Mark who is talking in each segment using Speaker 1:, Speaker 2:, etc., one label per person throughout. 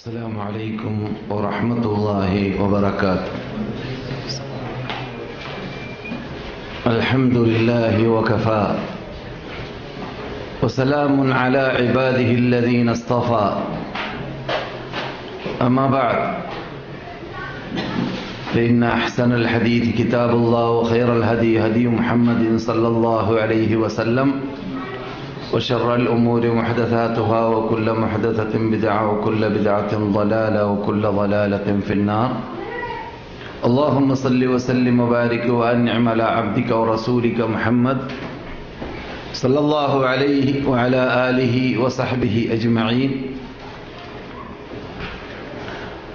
Speaker 1: السلام عليكم ورحمة الله وبركاته. الحمد لله وكفى. وسلام على عباده الذين اصطفى. أما بعد فإن أحسن الحديث كتاب الله وخير الهدي هدي محمد صلى الله عليه وسلم. وشر الأمور محدثاتها وكل محدثة بدعة وكل بدعة ضلالة وكل ضلالة في النار. اللهم صل وسلم وبارك وأنعم على عبدك ورسولك محمد صلى الله عليه وعلى آله وصحبه أجمعين.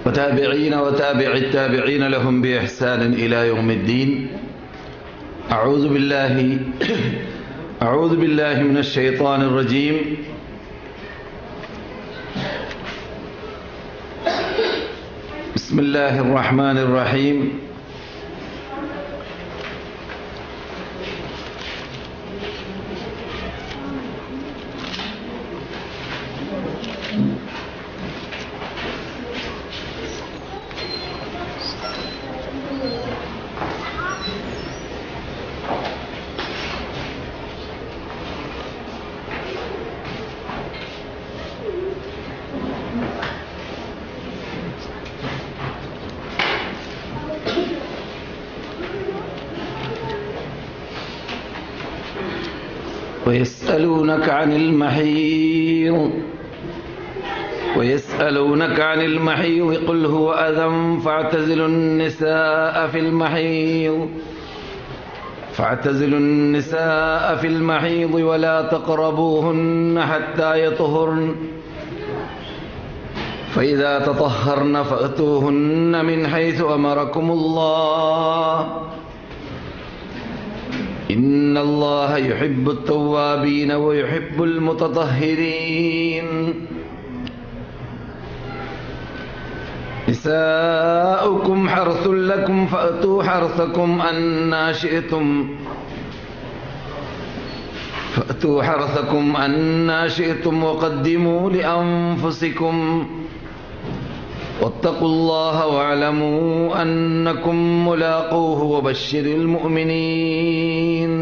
Speaker 1: وتابعين وتابع التابعين لهم بإحسان إلى يوم الدين. أعوذ بالله أعوذ بالله من الشيطان الرجيم. بسم الله الرحمن الرحيم. ويسألونك عن المحيض ويسألونك عن المحيض قل هو أذى فاعتزلوا النساء في المحيض فاعتزلوا النساء في المحيض ولا تقربوهن حتى يطهرن فإذا تطهرن فأتوهن من حيث أمركم الله إن الله يحب التوابين ويحب المتطهرين. نساؤكم حرث لكم فأتوا حرثكم أنا شئتم. فأتوا حرثكم أنا شئتم وقدموا لأنفسكم. واتقوا الله واعلموا أنكم ملاقوه وبشر المؤمنين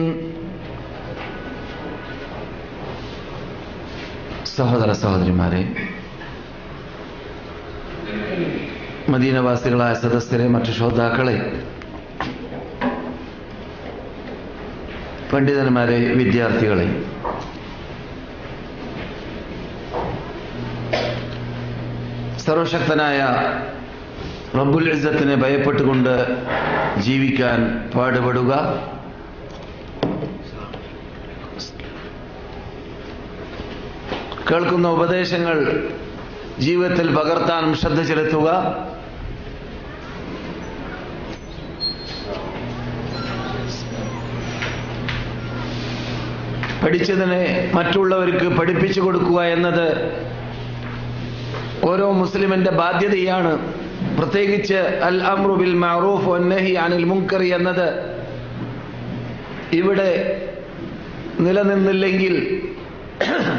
Speaker 1: സഹോദര സഹോദരിമാരെ മദീനവാസികളായ സദസ്യരെ മറ്റു ശ്രോതാക്കളെ പണ്ഡിതന്മാരെ വിദ്യാർത്ഥികളെ സർവശക്തനായ റബ്ബുൽ ഇസ്സത്തിനെ ഭയപ്പെട്ടുകൊണ്ട് ജീവിക്കാൻ പാടുപെടുക. കേൾക്കുന്ന ഉപദേശങ്ങൾ ജീവിതത്തിൽ പകർത്താനും ശ്രദ്ധ ചെലുത്തുക. പഠിച്ചതിനെ മറ്റുള്ളവർക്ക് പഠിപ്പിച്ചു കൊടുക്കുക എന്നത് ഓരോ മുസ്ലിമിന്റെ ബാധ്യതയാണ് പ്രത്യേകിച്ച് അൽ അമ്രു ബിൽ മഅറൂഫ് വന്നഹി അനിൽ മുൻകറി എന്നത്. ഇവിടെ നിലനിന്നില്ലെങ്കിൽ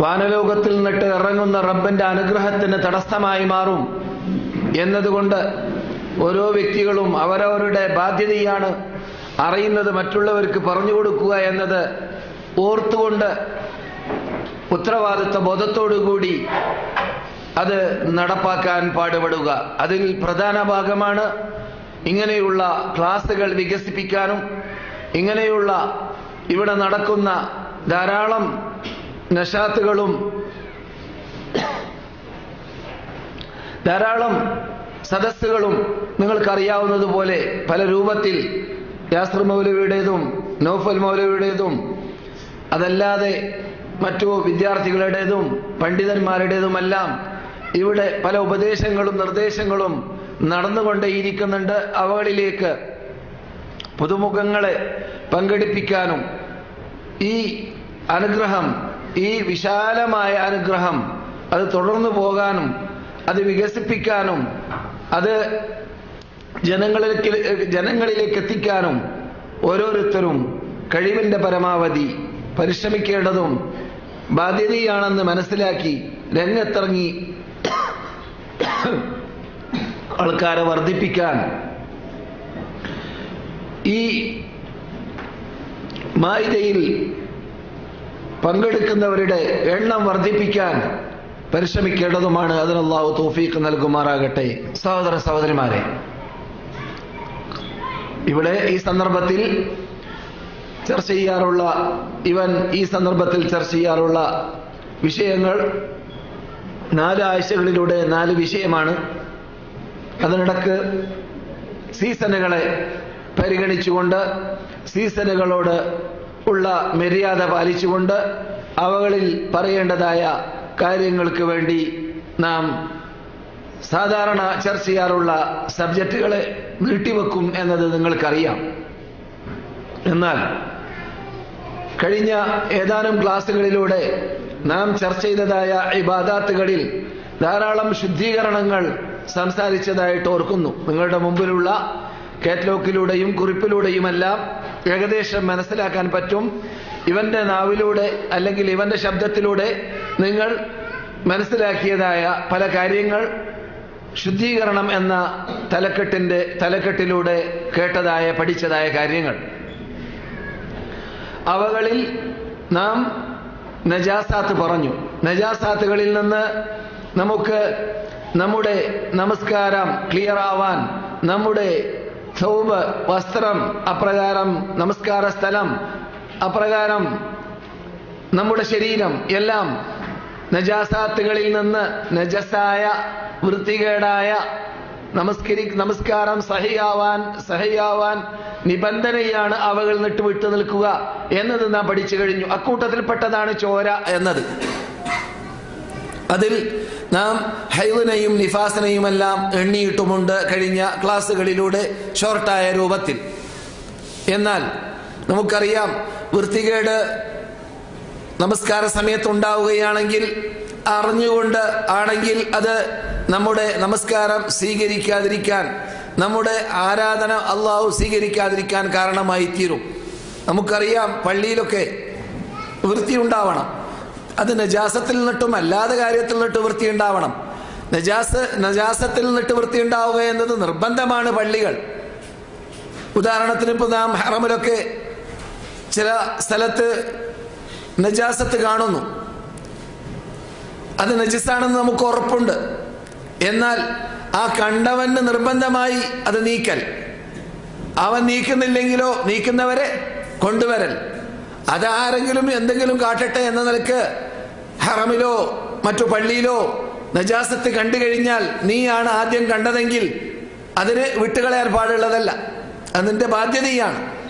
Speaker 1: വാനലോകത്തിൽ നിന്നിട്ട് ഇറങ്ങുന്ന റബ്ബന്റെ അനുഗ്രഹത്തിന് തടസ്സമായി മാറും എന്നതുകൊണ്ട് ഓരോ വ്യക്തികളും അവരവരുടെ ബാധ്യതയാണ് അറിയുന്നത് മറ്റുള്ളവർക്ക് പറഞ്ഞു കൊടുക്കുക എന്നത് ഓർത്തുകൊണ്ട് ഉത്തരവാദിത്വ ബോധത്തോടുകൂടി അത് നടപ്പാക്കാൻ പാടുപെടുക. അതിൽ പ്രധാന ഭാഗമാണ് ഇങ്ങനെയുള്ള ക്ലാസുകൾ വികസിപ്പിക്കാനും ഇങ്ങനെയുള്ള ഇവിടെ നടക്കുന്ന ധാരാളം നഷാത്തുകളും ധാരാളം സദസ്സുകളും നിങ്ങൾക്കറിയാവുന്നതുപോലെ പല രൂപത്തിൽ യാസ്ർ മൗലവിയുടേതും നോഫൽ മൗലവിയുടേതും അതല്ലാതെ മറ്റു വിദ്യാർത്ഥികളുടേതും പണ്ഡിതന്മാരുടേതുമെല്ലാം ഇവിടെ പല ഉപദേശങ്ങളും നിർദ്ദേശങ്ങളും നടന്നുകൊണ്ടേയിരിക്കുന്നുണ്ട് അവകളിലേക്ക് പുതുമുഖങ്ങളെ പങ്കെടുപ്പിക്കാനും ഈ അനുഗ്രഹം ഈ വിശാലമായ അനുഗ്രഹം അത് തുടർന്നു പോകാനും അത് വികസിപ്പിക്കാനും അത് ജനങ്ങളിലേക്ക് ജനങ്ങളിലേക്ക് എത്തിക്കാനും ഓരോരുത്തരും കഴിവിന്റെ പരമാവധി പരിശ്രമിക്കേണ്ടതും ബാധ്യതയാണെന്ന് മനസ്സിലാക്കി രംഗത്തിറങ്ങി ആൾക്കാരെ വർദ്ധിപ്പിക്കാൻ. ഈ മായിതയിൽ പങ്കെടുക്കുന്നവരുടെ എണ്ണം വർദ്ധിപ്പിക്കാൻ പരിശ്രമിക്കേണ്ടതുമാണ്. അതിനല്ലാഹു തോഫീക്ക് നൽകുമാറാകട്ടെ. സഹോദര സഹോദരിമാരെ ഇവിടെ ഈ സന്ദർഭത്തിൽ ചർച്ച ചെയ്യാറുള്ള ഇവൻ ഈ സന്ദർഭത്തിൽ ചർച്ച ചെയ്യാറുള്ള വിഷയങ്ങൾ നാല് ആഴ്ചകളിലൂടെ നാല് വിഷയമാണ്. അതിനിടക്ക് സീസണുകളെ പരിഗണിച്ചുകൊണ്ട് സീസണുകളോട് ഉള്ള മര്യാദ പാലിച്ചുകൊണ്ട് അവകളിൽ പറയേണ്ടതായ കാര്യങ്ങൾക്ക് വേണ്ടി നാം സാധാരണ ചർച്ച ചെയ്യാറുള്ള സബ്ജക്റ്റുകളെ നീട്ടിവെക്കും എന്നത് നിങ്ങൾക്കറിയാം. എന്നാൽ കഴിഞ്ഞ ഏതാനും ക്ലാസ്സുകളിലൂടെ നാം ചർച്ച ചെയ്തതായ ഇബാദാത്തുകളിൽ ധാരാളം ശുദ്ധീകരണങ്ങൾ സംസാരിച്ചതായിട്ട് ഓർക്കുന്നു. നിങ്ങളുടെ മുമ്പിലുള്ള കാറ്റലോക്കിലൂടെയും കുറിപ്പിലൂടെയുമെല്ലാം ഏകദേശം മനസ്സിലാക്കാൻ പറ്റും. ഇവന്റെ നാവിലൂടെ അല്ലെങ്കിൽ ഇവന്റെ ശബ്ദത്തിലൂടെ നിങ്ങൾ മനസ്സിലാക്കിയതായ പല കാര്യങ്ങൾ ശുദ്ധീകരണം എന്ന തലക്കെട്ടിന്റെ തലക്കെട്ടിലൂടെ കേട്ടതായ പഠിച്ചതായ കാര്യങ്ങൾ. അവകളിൽ നാം നജാസാത്ത് പറഞ്ഞു. നജാസാത്തുകളിൽ നിന്ന് നമുക്ക് നമ്മുടെ നമസ്കാരം ക്ലിയർ ആവാൻ നമ്മുടെ സൗബ് വസ്ത്രം അപ്രകാരം നമസ്കാര സ്ഥലം അപ്രകാരം നമ്മുടെ ശരീരം എല്ലാം നജാസാത്തുകളിൽ നിന്ന് നജസായ വൃത്തികേടായ നമസ്കരി നമസ്കാരം. സഹയാവാൻ സഹയാവാൻ നിബന്ധനയാണ് അവകൾ നിട്ട് വിട്ടു നിൽക്കുക എന്നത് നാം പഠിച്ചു കഴിഞ്ഞു. അക്കൂട്ടത്തിൽപ്പെട്ടതാണ് ചോര എന്നത്. അതിൽ നാം ഹൈവനെയും നിഫാസനെയുമെല്ലാം എണ്ണിയിട്ടുമുണ്ട് കഴിഞ്ഞ ക്ലാസ്സുകളിലൂടെ ഷോർട്ടായ രൂപത്തിൽ. എന്നാൽ നമുക്കറിയാം വൃത്തികേട് നമസ്കാര സമയത്ത് ഉണ്ടാവുകയാണെങ്കിൽ അറിഞ്ഞുകൊണ്ട് ആണെങ്കിൽ അത് നമ്മുടെ നമസ്കാരം സ്വീകരിക്കാതിരിക്കാൻ നമ്മുടെ ആരാധന അള്ളാഹു സ്വീകരിക്കാതിരിക്കാൻ കാരണമായി തീരും നമുക്കറിയാം പള്ളിയിലൊക്കെ വൃത്തി ഉണ്ടാവണം അത് നജാസത്തിൽ നിന്നിട്ടും അല്ലാതെ കാര്യത്തിൽ നിന്നിട്ട് വൃത്തി ഉണ്ടാവണം നജാസ് നജാസത്തിൽ നിന്നിട്ട് വൃത്തി ഉണ്ടാവുക എന്നത് നിർബന്ധമാണ് പള്ളികൾ. ഉദാഹരണത്തിന് ഇപ്പോൾ നാം ഹറമിലൊക്കെ ചില സ്ഥലത്ത് നജാസത്ത് കാണുന്നു. അത് നജിസാണെന്ന് നമുക്ക് ഉറപ്പുണ്ട്. എന്നാൽ ആ കണ്ടവന് നിർബന്ധമായി അത് നീക്കൽ. അവൻ നീക്കുന്നില്ലെങ്കിലോ നീക്കുന്നവരെ കൊണ്ടുവരൽ. അതാരെങ്കിലും എന്തെങ്കിലും കാട്ടട്ടെ എന്ന നിലയ്ക്ക് ഹറമിലോ മറ്റു പള്ളിയിലോ നജാസത്ത് കണ്ടു കഴിഞ്ഞാൽ നീയാണ് ആദ്യം കണ്ടതെങ്കിൽ അതിന് വിട്ടുകളയാൻ പാടുള്ളതല്ല. അതിന്റെ ബാധ്യതയാണ്.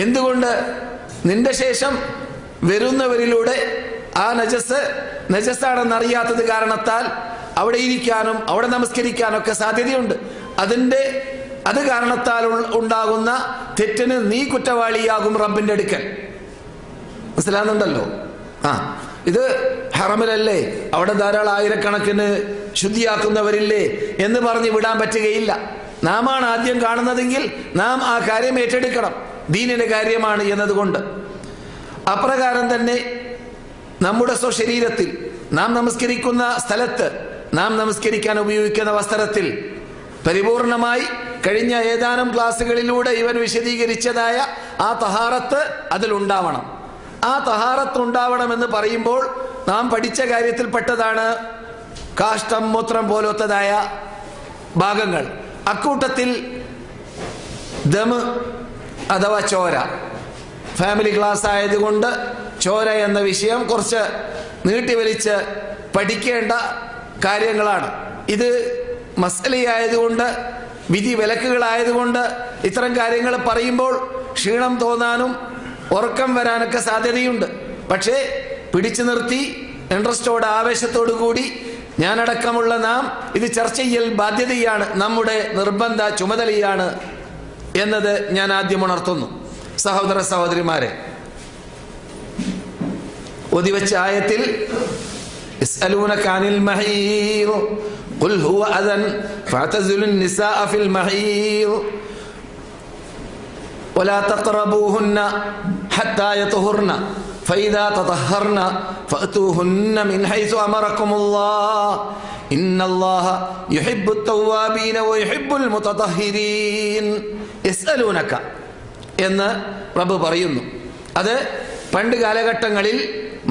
Speaker 1: എന്തുകൊണ്ട് നിന്റെ ശേഷം വരുന്നവരിലൂടെ ആ നജസ് നജസ്സാണെന്നറിയാത്തത് കാരണത്താൽ അവിടെ ഇരിക്കാനും അവിടെ നമസ്കരിക്കാനൊക്കെ സാധ്യതയുണ്ട്. അതിന്റെ അത് കാരണത്താൽ ഉണ്ടാകുന്ന തെറ്റിന് നീ കുറ്റവാളിയാകും റബ്ബിന്റെ അടുക്കൽ. മനസ്സിലാകുന്നുണ്ടല്ലോ? ആ ഇത് ഹറമിലല്ലേ? അവിടെ ധാരാളം ആയിരക്കണക്കിന് ശുദ്ധിയാക്കുന്നവരില്ലേ എന്ന് പറഞ്ഞ് വിടാൻ പറ്റുകയില്ല. നാം ആണ് ആദ്യം കാണുന്നതെങ്കിൽ നാം ആ കാര്യം ഏറ്റെടുക്കണം. ദീനിന്റെ കാര്യമാണ് എന്നതുകൊണ്ട്. അപ്രകാരം തന്നെ നമ്മുടെ സ്വശരീരത്തിൽ നാം നമസ്കരിക്കുന്ന സ്ഥലത്ത് നാം നമസ്കരിക്കാൻ ഉപയോഗിക്കുന്ന വസ്ത്രത്തിൽ പരിപൂർണമായി കഴിഞ്ഞ ഏതാനും ക്ലാസ്സുകളിലൂടെ ഇവൻ വിശദീകരിച്ചതായ ആ തഹാറത്ത് അതിലുണ്ടാവണം ആ തഹാറത്ത് ഉണ്ടാവണമെന്ന് പറയുമ്പോൾ നാം പഠിച്ച കാര്യത്തിൽപ്പെട്ടതാണ് കാഷ്ടം മൂത്രം പോലത്തതായ ഭാഗങ്ങൾ. അക്കൂട്ടത്തിൽ ദമ് അഥവാ ചോര. ഫാമിലി ക്ലാസ് ആയതുകൊണ്ട് ചോര എന്ന വിഷയം കുറച്ച് നീട്ടിവലിച്ച് പഠിക്കേണ്ട കാര്യങ്ങളാണ്. ഇത് മസലയായതുകൊണ്ട് വിധി വിലക്കുകളായതുകൊണ്ട് ഇത്തരം കാര്യങ്ങൾ പറയുമ്പോൾ ക്ഷീണം തോന്നാനും ഉറക്കം വരാനൊക്കെ സാധ്യതയുണ്ട്. പക്ഷേ പിടിച്ചു നിർത്തി ഇൻട്രസ്റ്റോട് ആവേശത്തോടു കൂടി ഞാനടക്കമുള്ള നാം ഇത് ചർച്ച ചെയ്യൽ ബാധ്യതയാണ് നമ്മുടെ നിർബന്ധ ചുമതലയാണ് എന്നത് ഞാൻ ആദ്യം ഉണർത്തുന്നു. സഹോദര സഹോദരിമാരെ ഒതിവച്ച ആയത്തിൽ يسألونك عن المحيض قل هو أذى فاعتزلوا النساء في المحيض ولا تقربوهن حتى يطهرن
Speaker 2: فإذا تطهرن فأتوهن من حيث أمركم الله إن الله يحب التوابين ويحب المتطهرين يسألونك എന്ന് പ്രഭു പറയുന്നു. അത് പണ്ട് കാലഘട്ടങ്ങളിൽ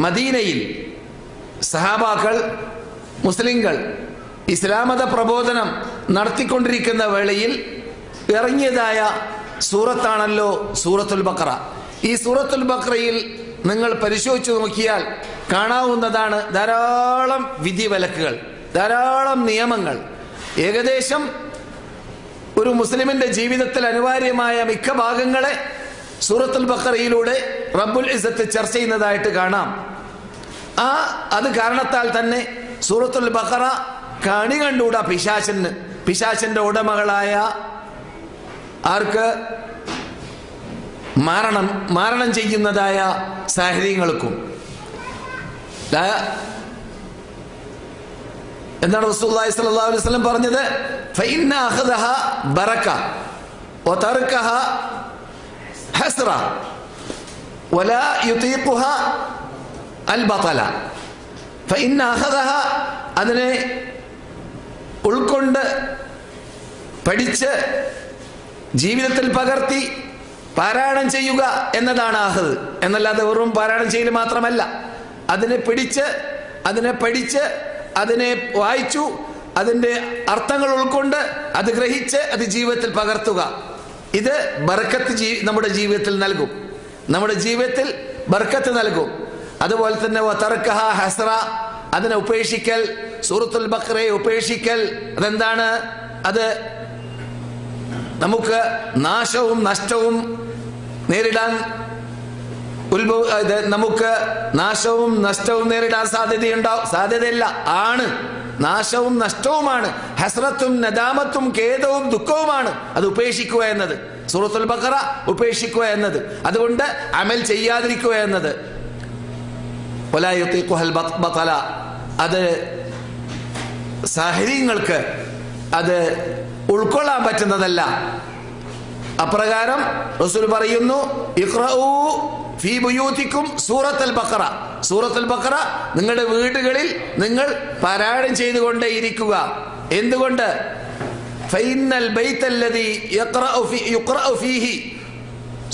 Speaker 2: മദീനയിൽ സഹാബാക്കൾ മുസ്ലിങ്ങൾ ഇസ്ലാമത പ്രബോധനം നടത്തിക്കൊണ്ടിരിക്കുന്ന വേളയിൽ ഇറങ്ങിയതായ സൂറത്താണല്ലോ സൂറത്തുൽ ബക്ര ഈ സൂറത്തുൽ ബക്രയിൽ നിങ്ങൾ പരിശോധിച്ചു നോക്കിയാൽ കാണാവുന്നതാണ് ധാരാളം വിധിവിലക്കുകൾ ധാരാളം നിയമങ്ങൾ. ഏകദേശം ഒരു മുസ്ലിമിന്റെ ജീവിതത്തിൽ അനിവാര്യമായ മിക്ക ഭാഗങ്ങളെ സൂറത്തുൽ ബക്കറയിലൂടെ റബ്ബുൽ ഇസത്ത് ചർച്ച ചെയ്യുന്നതായിട്ട് കാണാം. ആ അത് കാരണത്താൽ തന്നെ സൂറത്തുൽ ബക്കറ കണി കണ്ടുകൂടാ പിശാചന്. പിശാചന്റെ ഉടമകളായ ആർക്ക്? മാരണം മാരണം ചെയ്യുന്നതായ സാഹചര്യങ്ങൾക്കും. എന്താണ് റസൂലുള്ളാഹി സ്വല്ലല്ലാഹു അലൈഹി പറഞ്ഞത്? അതിനെ ഉൾക്കൊണ്ട് പഠിച്ച് ജീവിതത്തിൽ പകർത്തി പാരായണം ചെയ്യുക എന്നതാണ് ആഹത് എന്നല്ലാതെ വെറും പാരായണം ചെയ്യൽ മാത്രമല്ല. അതിനെ പിടിച്ച് അതിനെ പഠിച്ച് അതിനെ വായിച്ചു അതിന്റെ അർത്ഥങ്ങൾ ഉൾക്കൊണ്ട് അത് ഗ്രഹിച്ച് അത് ജീവിതത്തിൽ പകർത്തുക. ഇത് ബർക്കത്ത് ജീ നമ്മുടെ ജീവിതത്തിൽ നൽകും. നമ്മുടെ ജീവിതത്തിൽ ബർക്കത്ത് നൽകും. അതുപോലെ തന്നെ വതർക്കഹ ഹസ്ര അതിനെ ഉപേക്ഷിക്കൽ സൂറത്തുൽ ബക്രയെ ഉപേക്ഷിക്കൽ. അതെന്താണ്? അത് നമുക്ക് നാശവും നഷ്ടവും നേരിടാൻ ഉത്ഭവ നമുക്ക് നാശവും നഷ്ടവും നേരിടാൻ സാധ്യതയുണ്ടാവും സാധ്യതയില്ല. ആണ്. നാശവും നഷ്ടവുമാണ്. ഹസ്രത്തും നദാമത്തും ഖേദവും ദുഃഖവുമാണ് അത് ഉപേക്ഷിക്കുക എന്നത്. സൂറത്തുൽ ബക്കറ ഉപേക്ഷിക്കുക എന്നത്. അതുകൊണ്ട് അമൽ ചെയ്യാതിരിക്കുക എന്നത്. ബത്തല അത് സാഹചര്യങ്ങൾക്ക് അത് ഉൾക്കൊള്ളാൻ പറ്റുന്നതല്ല. അപ്രകാരം റസൂൽ പറയുന്നു ഇഖ്റഊ ഫീ ബുയൂത്തിക്കും ബക്കറ സൂറത്തുൽ ബഖറ നിങ്ങളുടെ വീടുകളിൽ നിങ്ങൾ പാരായണം ചെയ്തുകൊണ്ടേ ഇരിക്കുക എന്തുകൊണ്ട്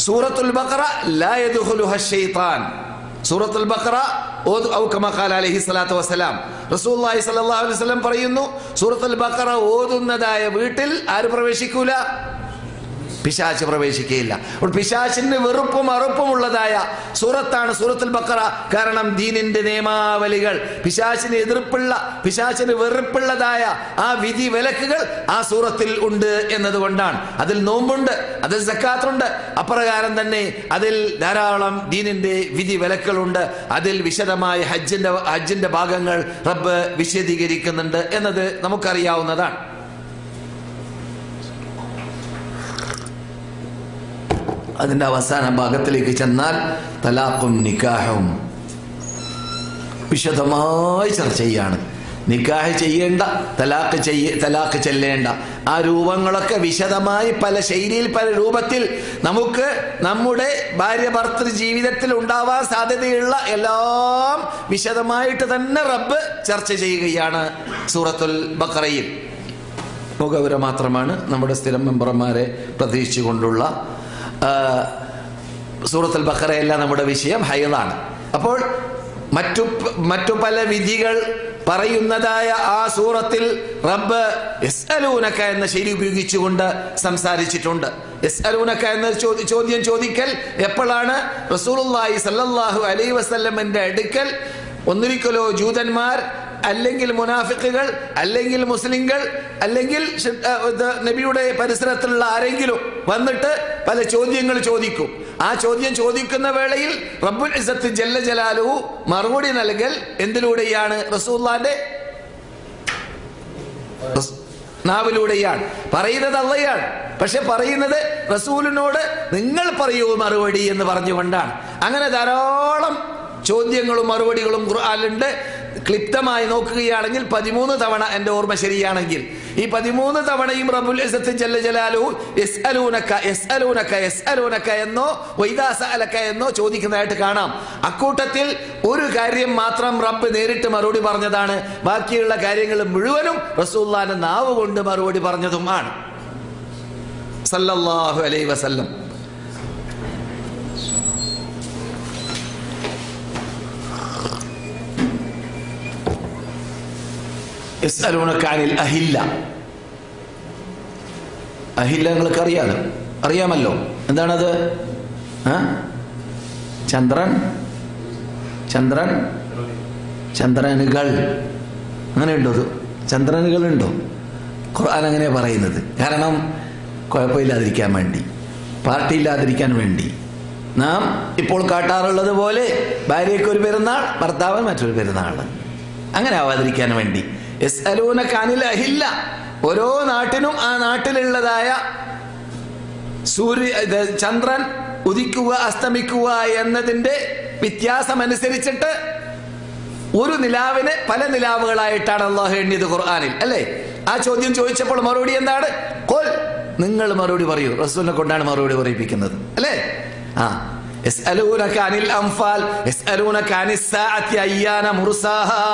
Speaker 2: സൂറത്തുൽ ബഖറ ലാ സൂറത്തുൽ കമാ ഖാല അലൈഹി റസൂലുള്ളാഹി സ്വല്ലല്ലാഹു അലൈഹി പറയുന്നു സൂറത്തുൽ ബഖറ ഓതുന്നതായ വീട്ടിൽ ആര് പ്രവേശിക്കൂല? പിശാച്ച് പ്രവേശിക്കുകയില്ല. അപ്പോൾ പിശാച്ചിന് വെറുപ്പും അറുപ്പുമുള്ളതായ സൂറത്താണ് സൂറത്തുൽ ബക്കറ. കാരണം ദീനിന്റെ നിയമാവലികൾ പിശാച്ചിന് എതിർപ്പുള്ള പിശാച്ചിന് വെറുപ്പുള്ളതായ ആ വിധി വിലക്കുകൾ ആ സൂറത്തിൽ ഉണ്ട് എന്നതുകൊണ്ടാണ്. അതിൽ നോമ്പുണ്ട് അതിൽ സക്കാത്തുണ്ട്. അപ്രകാരം തന്നെ അതിൽ ധാരാളം ദീനിന്റെ വിധി വിലക്കുകളുണ്ട്. അതിൽ വിശദമായ ഹജ്ജിന്റെ ഹജ്ജിന്റെ ഭാഗങ്ങൾ റബ്ബ് വിശദീകരിക്കുന്നുണ്ട് എന്നത് നമുക്കറിയാവുന്നതാണ്. അതിന്റെ അവസാന ഭാഗത്തിലേക്ക് ചെന്നാൽ തലാഖും നിക്കാഹും. വിശദമായി ചർച്ച ചെയ്യാണ്. നിക്കാഹ് ചെയ്യേണ്ട തലാഖ് ചെയ്യ തലാഖ് ചെല്ലേണ്ട. ആ രൂപങ്ങളൊക്കെ വിശദമായി പല ശൈലിയിൽ പല രൂപത്തിൽ നമുക്ക് നമ്മുടെ ഭാര്യ ഭർത്തൃ ജീവിതത്തിൽ ഉണ്ടാവാൻ സാധ്യതയുള്ള എല്ലാം വിശദമായിട്ട് തന്നെ റബ്ബ് ചർച്ച ചെയ്യുകയാണ് സൂറത്തുൽ ബക്കറയിൽ മുഖവുര മാത്രമാണ് നമ്മുടെ സ്ഥിരം മെമ്പർമാരെ പ്രതീക്ഷിച്ചുകൊണ്ടുള്ള സൂറത്തുൽ ബഹ്റയെല്ലാം നമ്മുടെ വിഷയം ഹൈലാണ് അപ്പോൾ മറ്റു മറ്റു പല വിധികൾ പറയുന്നതായ ആ സൂറത്തിൽ റബ്ബ് എസ് അലൂനക്ക എന്ന ശൈലി ഉപയോഗിച്ചുകൊണ്ട് സംസാരിച്ചിട്ടുണ്ട്. എസ് അലൂനക്ക എന്ന ചോദ്യം ചോദിക്കൽ എപ്പോഴാണ്? റസൂലുള്ളാഹി സല്ലാഹു അലൈ വസ്ല്ലമിന്റെ അടുക്കൽ. ഒന്നിരിക്കലോ ജൂതന്മാർ അല്ലെങ്കിൽ മുനാഫിക്കുകൾ അല്ലെങ്കിൽ മുസ്ലിങ്ങൾ അല്ലെങ്കിൽ നബിയുടെ പരിസരത്തിലുള്ള ആരെങ്കിലും വന്നിട്ട് പല ചോദ്യങ്ങൾ ചോദിക്കും. ആ ചോദ്യം ചോദിക്കുന്ന വേളയിൽ റബ്ബുൽ ഇസത്ത് ജല്ല ജലാലു മറുപടി നൽകൽ എന്തിലൂടെയാണ്? റസൂല്ലാന്റെ റസ്- നാവിലൂടെയാണ്. പറയുന്നത് അള്ളയാണ്. പക്ഷെ പറയുന്നത് റസൂലിനോട് നിങ്ങൾ പറയൂ മറുപടി എന്ന് പറഞ്ഞുകൊണ്ടാണ്. അങ്ങനെ ധാരാളം ചോദ്യങ്ങളും മറുപടികളും ഖുർആാനുണ്ട് ക്ലിപ്തമായി നോക്കുകയാണെങ്കിൽ പതിമൂന്ന് തവണ എന്റെ ഓർമ്മ ശരിയാണെങ്കിൽ. ഈ പതിമൂന്ന് തവണയും റബുൽ എന്നോ വൈദാസ അലക്ക എന്നോ ചോദിക്കുന്നതായിട്ട് കാണാം. അക്കൂട്ടത്തിൽ ഒരു കാര്യം മാത്രം റബ്ബ് നേരിട്ട് മറുപടി പറഞ്ഞതാണ്. ബാക്കിയുള്ള കാര്യങ്ങൾ മുഴുവനും റസൂല്ലാന്റെ നാവ് കൊണ്ട് മറുപടി പറഞ്ഞതുമാണ്. സല്ലല്ലാഹു അലൈ വസല്ലം. യസ്അലൂനക അനിൽ അഹില്ല അഹില്ല നിങ്ങൾക്ക് അറിയാലോ? അറിയാമല്ലോ. എന്താണത്? ചന്ദ്രൻ? ചന്ദ്രൻ? ചന്ദ്രനുകൾ. അങ്ങനെയുണ്ടോ അത് ചന്ദ്രനുകളുണ്ടോ? ഖുർആൻ അങ്ങനെ പറയുന്നത്. കാരണം കുഴപ്പമില്ലാതിരിക്കാൻ വേണ്ടി. പാർട്ടി ഇല്ലാതിരിക്കാൻ വേണ്ടി. നാം ഇപ്പോൾ കാട്ടാറുള്ളത് പോലെ ഭാര്യയ്ക്ക് ഒരു പെരുന്നാൾ ഭർത്താവ് മറ്റൊരു പെരുന്നാൾ. അങ്ങനെ ആവാതിരിക്കാൻ വേണ്ടി. എസ് അലൂന കാനിൽ അഹില്ല. ഓരോ നാട്ടിനും ആ നാട്ടിലുള്ളതായ സൂര്യ ചന്ദ്രൻ ഉദിക്കുക അസ്തമിക്കുക എന്നതിന്റെ വ്യത്യാസമനുസരിച്ചിട്ട് ഒരു നിലാവിന് പല നിലാവുകളായിട്ടാണ് അള്ളാഹു എണ്ണിയത് ഖുർആാനിൽ അല്ലേ? ആ ചോദ്യം ചോദിച്ചപ്പോൾ മറുപടി എന്താണ്? കൊൽ നിങ്ങൾ മറുപടി പറയൂ. റസൂലിനെ കൊണ്ടാണ് മറുപടി പറയിപ്പിക്കുന്നത് അല്ലേ? ആ يسألونك عن الأنفال يسألونك عن الساعة أيان مرساها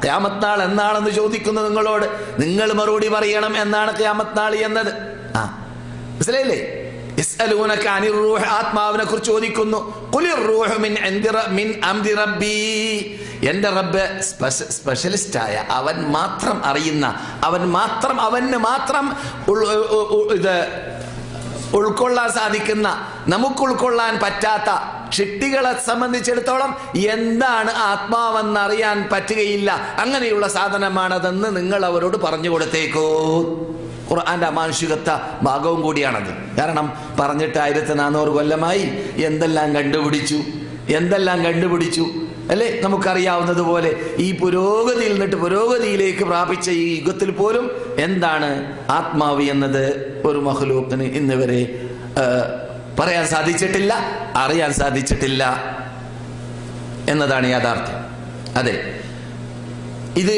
Speaker 2: ഖിയാമത്ത് നാൾ എന്നാണെന്ന് ചോദിക്കുന്നു നിങ്ങളോട് നിങ്ങൾ മറുപടി പറയണം എന്നാണ് ഖിയാമത്ത് നാൾ എന്നത് ആ മനസ്സിലായില്ലേ യസ്അലൂനക അനിർ റൂഹ് ആത്മാവിനെ കുറിച്ച് ചോദിക്കുന്നു ഖുലിർ റൂഹ് മിൻ ഇൻദി റ- മിൻ അംരി റബ്ബി എന്റെ റബ്ബ് സ്പെഷ്യലിസ്റ്റ് ആയ അവൻ മാത്രം അറിയുന്ന അവൻ മാത്രം അവന് മാത്രം ഉൾ- ഉ- ഉ- ഇത് ഉൾക്കൊള്ളാൻ സാധിക്കുന്ന നമുക്ക് ഉൾക്കൊള്ളാൻ പറ്റാത്ത ഷിട്ടികളെ സംബന്ധിച്ചിടത്തോളം എന്താണ് ആത്മാവെന്ന് അറിയാൻ പറ്റുകയില്ല. അങ്ങനെയുള്ള സാധനമാണതെന്ന് നിങ്ങൾ അവരോട് പറഞ്ഞു കൊടുത്തേക്കൂ. ഖുർആന്റെ അമാനുഷികത്വ ഭാഗവും കൂടിയാണത്. കാരണം പറഞ്ഞിട്ട് ആയിരത്തി നാനൂറ് കൊല്ലമായി എന്തെല്ലാം കണ്ടുപിടിച്ചു? എന്തെല്ലാം കണ്ടുപിടിച്ചു? അല്ലേ? നമുക്കറിയാവുന്നത് പോലെ ഈ പുരോഗതിയിൽ നിന്നിട്ട് പുരോഗതിയിലേക്ക് പ്രാപിച്ച ഈ യുഗത്തിൽ പോലും എന്താണ് ആത്മാവ് എന്നത് ഒരു മഹ്ലൂക്കിന് ഇന്ന് വരെ പറയാൻ സാധിച്ചിട്ടില്ല അറിയാൻ സാധിച്ചിട്ടില്ല എന്നതാണ് യാഥാർത്ഥ്യം. അതെ. ഇത്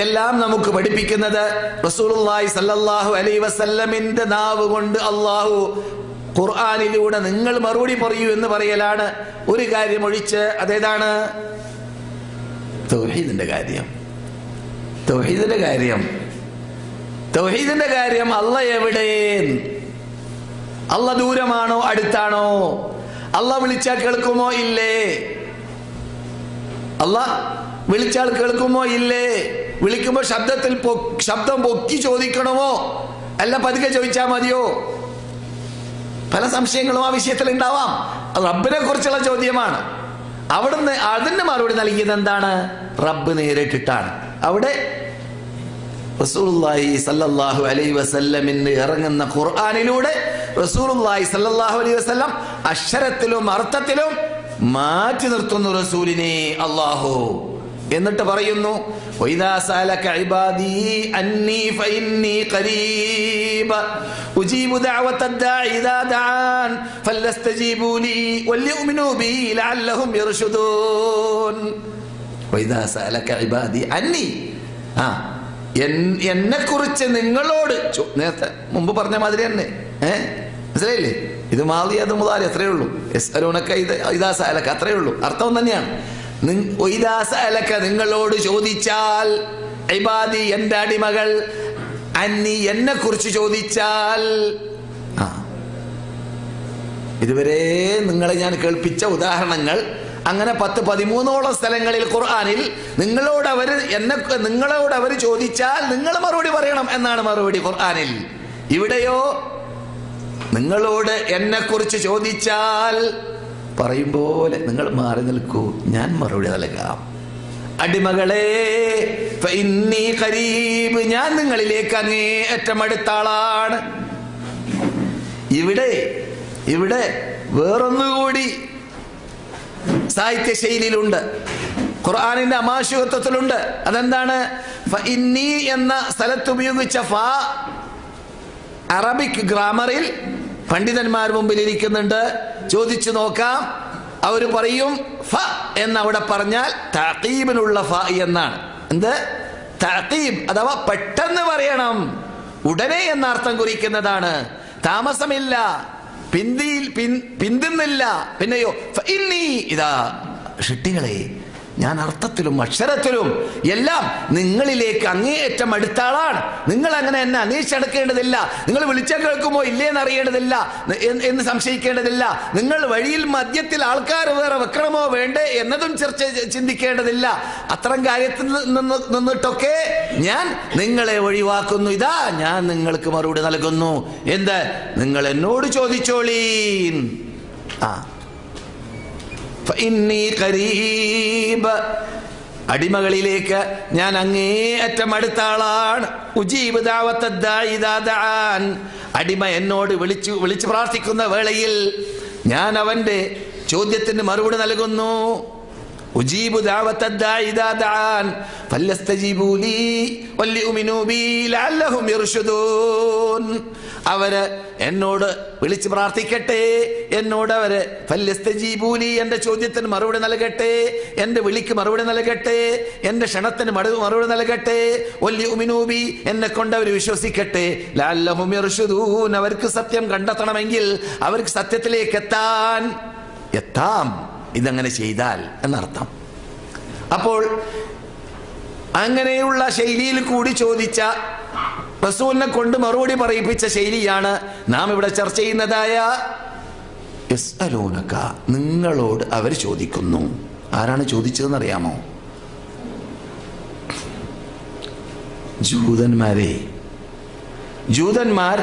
Speaker 2: എല്ലാം നമുക്ക് പഠിപ്പിക്കുന്നത് റസൂലുള്ളാഹി സല്ലല്ലാഹു അലൈഹി വസല്ലമിന്റെ നാവ് കൊണ്ട് അള്ളാഹു ഖുർആനിലൂടെ നിങ്ങൾ മറുപടി പറയൂ എന്ന് പറയലാണ് ഒരു കാര്യം ഒഴിച്ച് അതേതാണ്? തൗഹീദിന്റെ കാര്യം. തൗഹീദിന്റെ കാര്യം. തൗഹീദിന്റെ കാര്യം അല്ല എവിടെ? അല്ല ദൂരമാണോ അടുത്താണോ? അല്ല വിളിച്ചാൽ കേൾക്കുമോ? ഇല്ലേ? അല്ല വിളിച്ചാൽ കേൾക്കുമോ? ഇല്ലേ? വിളിക്കുമ്പോൾ ശബ്ദത്തിൽ ശബ്ദം പൊക്കി ചോദിക്കണമോ? അല്ല പതുക്കെ ചോദിച്ചാൽ മതിയോ? പല സംശയങ്ങളും ആ വിഷയത്തിൽ ഉണ്ടാവാം. അത് റബ്ബിനെ കുറിച്ചുള്ള ചോദ്യമാണ്. അവിടുന്ന് അതിന് മറുപടി നൽകിയത് എന്താണ്? റബ്ബ് നേരിട്ടിട്ടാണ്. അവിടെ റസൂലുള്ളാഹി അലൈഹി ഇറങ്ങുന്ന ഖുർആനിലൂടെ റസൂലുള്ളാഹി അലൈഹി വസല്ലം അക്ഷരത്തിലും അർത്ഥത്തിലും മാറ്റി നിർത്തുന്നു റസൂലിനെ അള്ളാഹു എന്നിട്ട് പറയുന്നു എന്നെ കുറിച്ച് നിങ്ങളോട് നേരത്തെ മുമ്പ് പറഞ്ഞ മാതിരി തന്നെ ഏ മനസ്സിലായില്ലേ? ഇത് മാറി അത് മുതലാളി അത്രയേ ഉള്ളൂ. ഇത് ഇതാ സാലക്ക ഉള്ളൂ. അർത്ഥം തന്നെയാണ്. നിങ്ങളോട് ചോദിച്ചാൽ ഇബാദി എന്റെ അടിമകൾ അന്നി എന്നെ കുറിച്ച് ചോദിച്ചാൽ. ആ. ഇതുവരെ നിങ്ങളെ ഞാൻ കേൾപ്പിച്ച ഉദാഹരണങ്ങൾ അങ്ങനെ പത്ത് പതിമൂന്നോളം സ്ഥലങ്ങളിൽ ഖുർആാനിൽ നിങ്ങളോട് അവർ എന്നെ നിങ്ങളോട് അവർ ചോദിച്ചാൽ നിങ്ങൾ മറുപടി പറയണം എന്നാണ് മറുപടി ഖുർആാനിൽ. ഇവിടെയോ? നിങ്ങളോട് എന്നെ കുറിച്ച് ചോദിച്ചാൽ പറയും പോലെ നിങ്ങൾ മാറി നിൽക്കൂ. ഞാൻ മറുപടി നൽകാം. അടിമകളെ ഞാൻ നിങ്ങളിലേക്ക് അങ്ങേ അടുത്ത ആളാണ്. ഇവിടെ ഇവിടെ വേറൊന്നുകൂടി സാഹിത്യ ശൈലിയിലുണ്ട്. ഖുർആാനിന്റെ അമാശുഹത്വത്തിലുണ്ട്. അതെന്താണ്? എന്ന സ്ഥലത്ത് ഉപയോഗിച്ച ഫ അറബിക് ഗ്രാമറിൽ പണ്ഡിതന്മാർ മുമ്പിൽ ഇരിക്കുന്നുണ്ട്. ചോദിച്ചു നോക്കാം. അവർ പറയും ഫ എന്ന് അവിടെ പറഞ്ഞാൽ തഹീബിനുള്ള ഫ എന്നാണ്. എന്ത്? തഹീബ് അഥവാ പെട്ടെന്ന് പറയണം. ഉടനെ എന്ന അർത്ഥം കുറിക്കുന്നതാണ്. താമസമില്ല. പിന്തിയിൽ പിന്തിന്നില്ല. പിന്നെയോ ഇതാ. ഷിട്ടികളെ ഞാൻ അർത്ഥത്തിലും അക്ഷരത്തിലും എല്ലാം നിങ്ങളിലേക്ക് അങ്ങേയറ്റം അടുത്ത ആളാണ്. നിങ്ങൾ അങ്ങനെ എന്നെ അന്വേഷിച്ചെടുക്കേണ്ടതില്ല നിങ്ങൾ വിളിച്ചാൽ കേൾക്കുമോ? ഇല്ലേന്ന് അറിയേണ്ടതില്ല എന്ന് സംശയിക്കേണ്ടതില്ല. നിങ്ങൾ വഴിയിൽ മദ്യത്തിൽ ആൾക്കാർ വേറെ വെക്കണമോ? വേണ്ടേ എന്നതും ചർച്ച ചിന്തിക്കേണ്ടതില്ല. അത്തരം കാര്യത്തിൽ നിന്ന് നിന്നിട്ടൊക്കെ ഞാൻ നിങ്ങളെ ഒഴിവാക്കുന്നു. ഇതാ ഞാൻ നിങ്ങൾക്ക് മറുപടി നൽകുന്നു. എന്ത്? നിങ്ങൾ എന്നോട് ചോദിച്ചോളീൻ. ആ. ഖരീബ്. അടിമകളിലേക്ക് ഞാൻ അങ്ങേയറ്റം അടുത്ത ആളാണ്. അടിമ എന്നോട് വിളിച്ചു വിളിച്ചു പ്രാർത്ഥിക്കുന്ന വേളയിൽ ഞാൻ അവന്റെ ചോദ്യത്തിന് മറുപടി നൽകുന്നു. അവർ എന്നോട് വിളിച്ച് പ്രാർത്ഥിക്കട്ടെ എന്നോട് അവർ ഫല്യസ്തജീബൂലി എന്റെ ചോദ്യത്തിന് മറുപടി നൽകട്ടെ എന്റെ വിളിക്ക് മറുപടി നൽകട്ടെ എന്റെ ക്ഷണത്തിന് മറു- മറുപടി നൽകട്ടെ ഒല്ലി ഉമിനൂബി എന്നെ കൊണ്ട് അവർ വിശ്വസിക്കട്ടെ. അവർക്ക് സത്യം കണ്ടെത്തണമെങ്കിൽ അവർക്ക് സത്യത്തിലേക്ക് എത്താൻ എത്താം. ഇതങ്ങനെ ചെയ്താൽ എന്നർത്ഥം. അപ്പോൾ അങ്ങനെയുള്ള ശൈലിയിൽ കൂടി ചോദിച്ച റസൂലിനെ കൊണ്ട് മറുപടി പറയിപ്പിച്ച ശൈലിയാണ് നാം ഇവിടെ ചർച്ച ചെയ്യുന്നതായ യസ്അലൂനക നിങ്ങളോട് അവർ ചോദിക്കുന്നു. ആരാണ് ചോദിച്ചതെന്ന് അറിയാമോ ജൂതന്മാരെ. ജൂതന്മാർ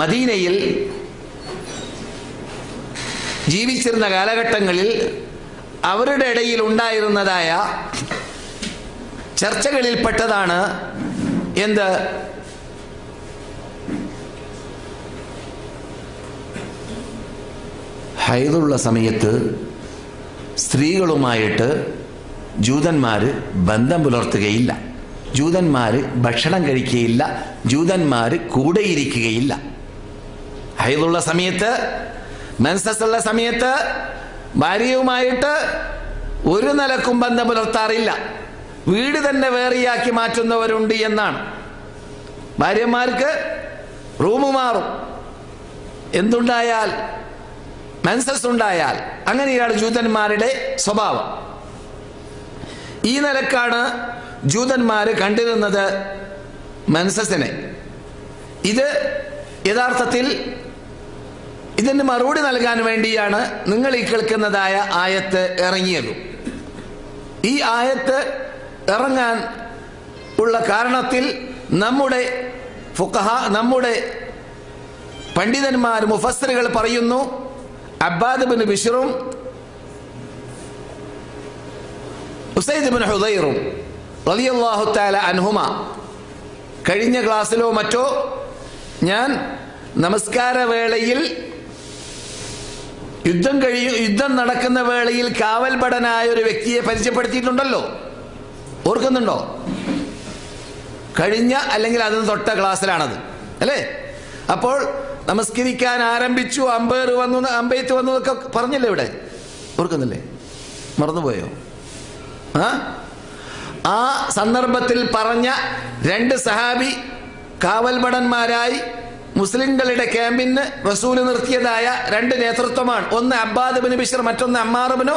Speaker 2: മദീനയിൽ ജീവിച്ചിരുന്ന കാലഘട്ടങ്ങളിൽ അവരുടെ ഇടയിൽ ഉണ്ടായിരുന്നതായ ചർച്ചകളിൽ പെട്ടതാണ് എന്ത്? ഹൈതുള്ള സമയത്ത് സ്ത്രീകളുമായിട്ട് ജൂതന്മാർ ബന്ധം പുലർത്തുകയില്ല. ജൂതന്മാർ ഭക്ഷണം കഴിക്കുകയില്ല. ജൂതന്മാർ കൂടെയിരിക്കുകയില്ല. ഹൈതുള്ള സമയത്ത് മെൻസസ് ഉള്ള സമയത്ത് ഭാര്യയുമായിട്ട് ഒരു നിലക്കും ബന്ധം പുലർത്താറില്ല. വീട് തന്നെ വേറിയാക്കി മാറ്റുന്നവരുണ്ട് എന്നാണ്. ഭാര്യമാർക്ക് റൂം മാറും. എന്തുണ്ടായാൽ മെൻസസ് ഉണ്ടായാൽ അങ്ങനെയാണ് ജൂതന്മാരുടെ സ്വഭാവം. ഈ നിലക്കാണ് ജൂതന്മാർ കണ്ടിരുന്നത് മെൻസസിനെ. ഇത് യഥാർത്ഥത്തിൽ ഇതിന് മറുപടി നൽകാൻ വേണ്ടിയാണ് നിങ്ങൾ ഈ കേൾക്കുന്നതായ ആയത്ത് ഇറങ്ങിയത്. ഈ ആയത്ത് ഇറങ്ങാൻ ഉള്ള കാരണത്തിൽ നമ്മുടെ ഫുഖഹ നമ്മുടെ പണ്ഡിതന്മാർ മുഫസ്സറുകൾ പറയുന്നു അബ്ബാദ് ബിൻ ബിഷറും ഉസൈദ് ബിൻ ഹുദൈറും റളിയല്ലാഹു തആല അൻഹുമ. കഴിഞ്ഞ ക്ലാസ്സിലോ മറ്റോ ഞാൻ നമസ്കാര വേളയിൽ യുദ്ധം കഴിയും യുദ്ധം നടക്കുന്ന വേളയിൽ കാവൽപടനായ ഒരു വ്യക്തിയെ പരിചയപ്പെടുത്തിയിട്ടുണ്ടല്ലോ. ഓർക്കുന്നുണ്ടോ? കഴിഞ്ഞ അല്ലെങ്കിൽ അതിന് തൊട്ട ക്ലാസ്സിലാണത്. അല്ലേ? അപ്പോൾ നമസ്കരിക്കാൻ ആരംഭിച്ചു. അമ്പയർ വന്നു അമ്പയത്ത് വന്നു എന്നൊക്കെ പറഞ്ഞല്ലേ ഇവിടെ? ഓർക്കുന്നില്ലേ? മറന്നുപോയോ? ആ? ആ സന്ദർഭത്തിൽ പറഞ്ഞ രണ്ട് സഹാബി കാവൽഭടന്മാരായി മുസ്ലിങ്ങളുടെ ക്യാമ്പിന് റസൂൽ നിർത്തിയതായ രണ്ട് നേതൃത്വമാണ്. ഒന്ന് അബ്ബാദ് ബിൻ ബിഷർ മറ്റൊന്ന് അമ്മാറുബിനോ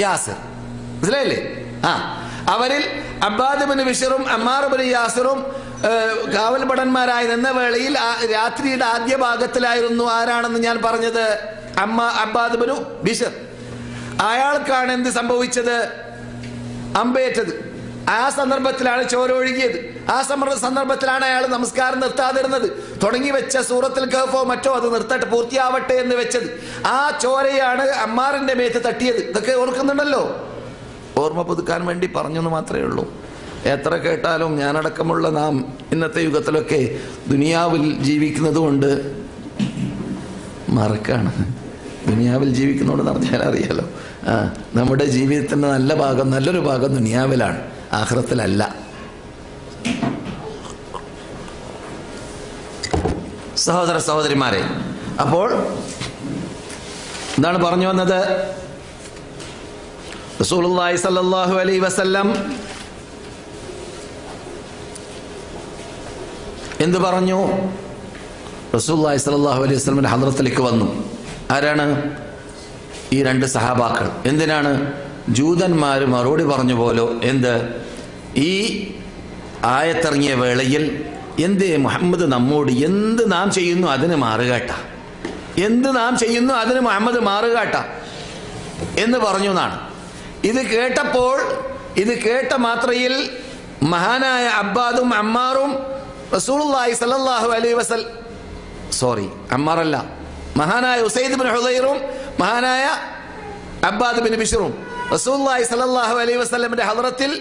Speaker 2: യാസിർ. മനസ്സിലായില്ലേ? ആ. അവരിൽ അബ്ബാദ് ബിൻ ബിഷറും അമ്മാറുബിൻ യാസിറും കാവൽഭടന്മാരായി നിന്ന വേളയിൽ രാത്രിയുടെ ആദ്യ ഭാഗത്തിലായിരുന്നു ആരാണെന്ന് ഞാൻ പറഞ്ഞത്? അമ്മ അബ്ബാദ് ബിനു ബിഷർ അയാൾക്കാണ് എന്ത് സംഭവിച്ചത്? അമ്പേറ്റത്. ആ സന്ദർഭത്തിലാണ് ചോര ഒഴുകിയത്. ആ സമർ- സന്ദർഭത്തിലാണ് അയാൾ നമസ്കാരം നിർത്താതിരുന്നത്. തുടങ്ങി വെച്ച സൂറത്തിൽ കഹഫോ മറ്റോ അത് നിർത്തട്ടെ പൂർത്തിയാവട്ടെ എന്ന് വെച്ചത്. ആ ചോരയാണ് അമ്മാറിന്റെ മേത്ത് തട്ടിയത്. ഇതൊക്കെ ഓർക്കുന്നുണ്ടല്ലോ? ഓർമ്മ പുതുക്കാൻ വേണ്ടി പറഞ്ഞെന്ന് മാത്രമേ ഉള്ളൂ. എത്ര കേട്ടാലും ഞാനടക്കമുള്ള നാം ഇന്നത്തെ യുഗത്തിലൊക്കെ ദുനിയാവിൽ ജീവിക്കുന്നത് കൊണ്ട് മറക്കാണ്. ദുനിയാവിൽ ജീവിക്കുന്നതുകൊണ്ട് പറഞ്ഞാൽ അറിയാലോ ആ നമ്മുടെ ജീവിതത്തിന്റെ നല്ല ഭാഗം നല്ലൊരു ഭാഗം ദുനിയാവിലാണ്. ആഹ്റത്തിലല്ല. സഹോദര സഹോദരിമാരെ അപ്പോൾ എന്താണ് പറഞ്ഞു വന്നത്? റസൂലുള്ളാഹി സല്ലല്ലാഹു അലൈഹി വസല്ലം എന്ത് പറഞ്ഞു? റസൂലുള്ളാഹി സല്ലല്ലാഹു അലൈഹി വസ്ലമിന്റെ ഹദ്രത്തിലേക്ക് വന്നു. ആരാണ്? ഈ രണ്ട് സഹാബാക്കൾ. എന്തിനാണ്? ജൂതന്മാർ മറുപടി പറഞ്ഞു പോലോ എന്ത്? ഈ ആയത്തിറങ്ങിയ വേളയിൽ എന്തേ മുഹമ്മദ് നമ്മോട് എന്ത് നാം ചെയ്യുന്നു അതിന് മാറുകട്ട? എന്ത് നാം ചെയ്യുന്നു അതിന് മുഹമ്മദ് മാറുകട്ട? എന്ന് പറഞ്ഞു എന്നാണ്. ഇത് കേട്ടപ്പോൾ ഇത് കേട്ട മാത്രയിൽ മഹാനായ അബ്ബാദും അമ്മാറും റസൂലുള്ളാഹി സല്ലല്ലാഹു അലൈഹി വസൽ സോറി അമ്മാറല്ല മഹാനായ ഉസൈദ് ബിൻ ഹുദൈറും മഹാനായ അബ്ബാദ് ബിൻ ബിഷറും റസൂലുള്ളാഹി സല്ലല്ലാഹു അലൈഹി വസല്ലമിന്റെ ഹദ്റത്തിൽ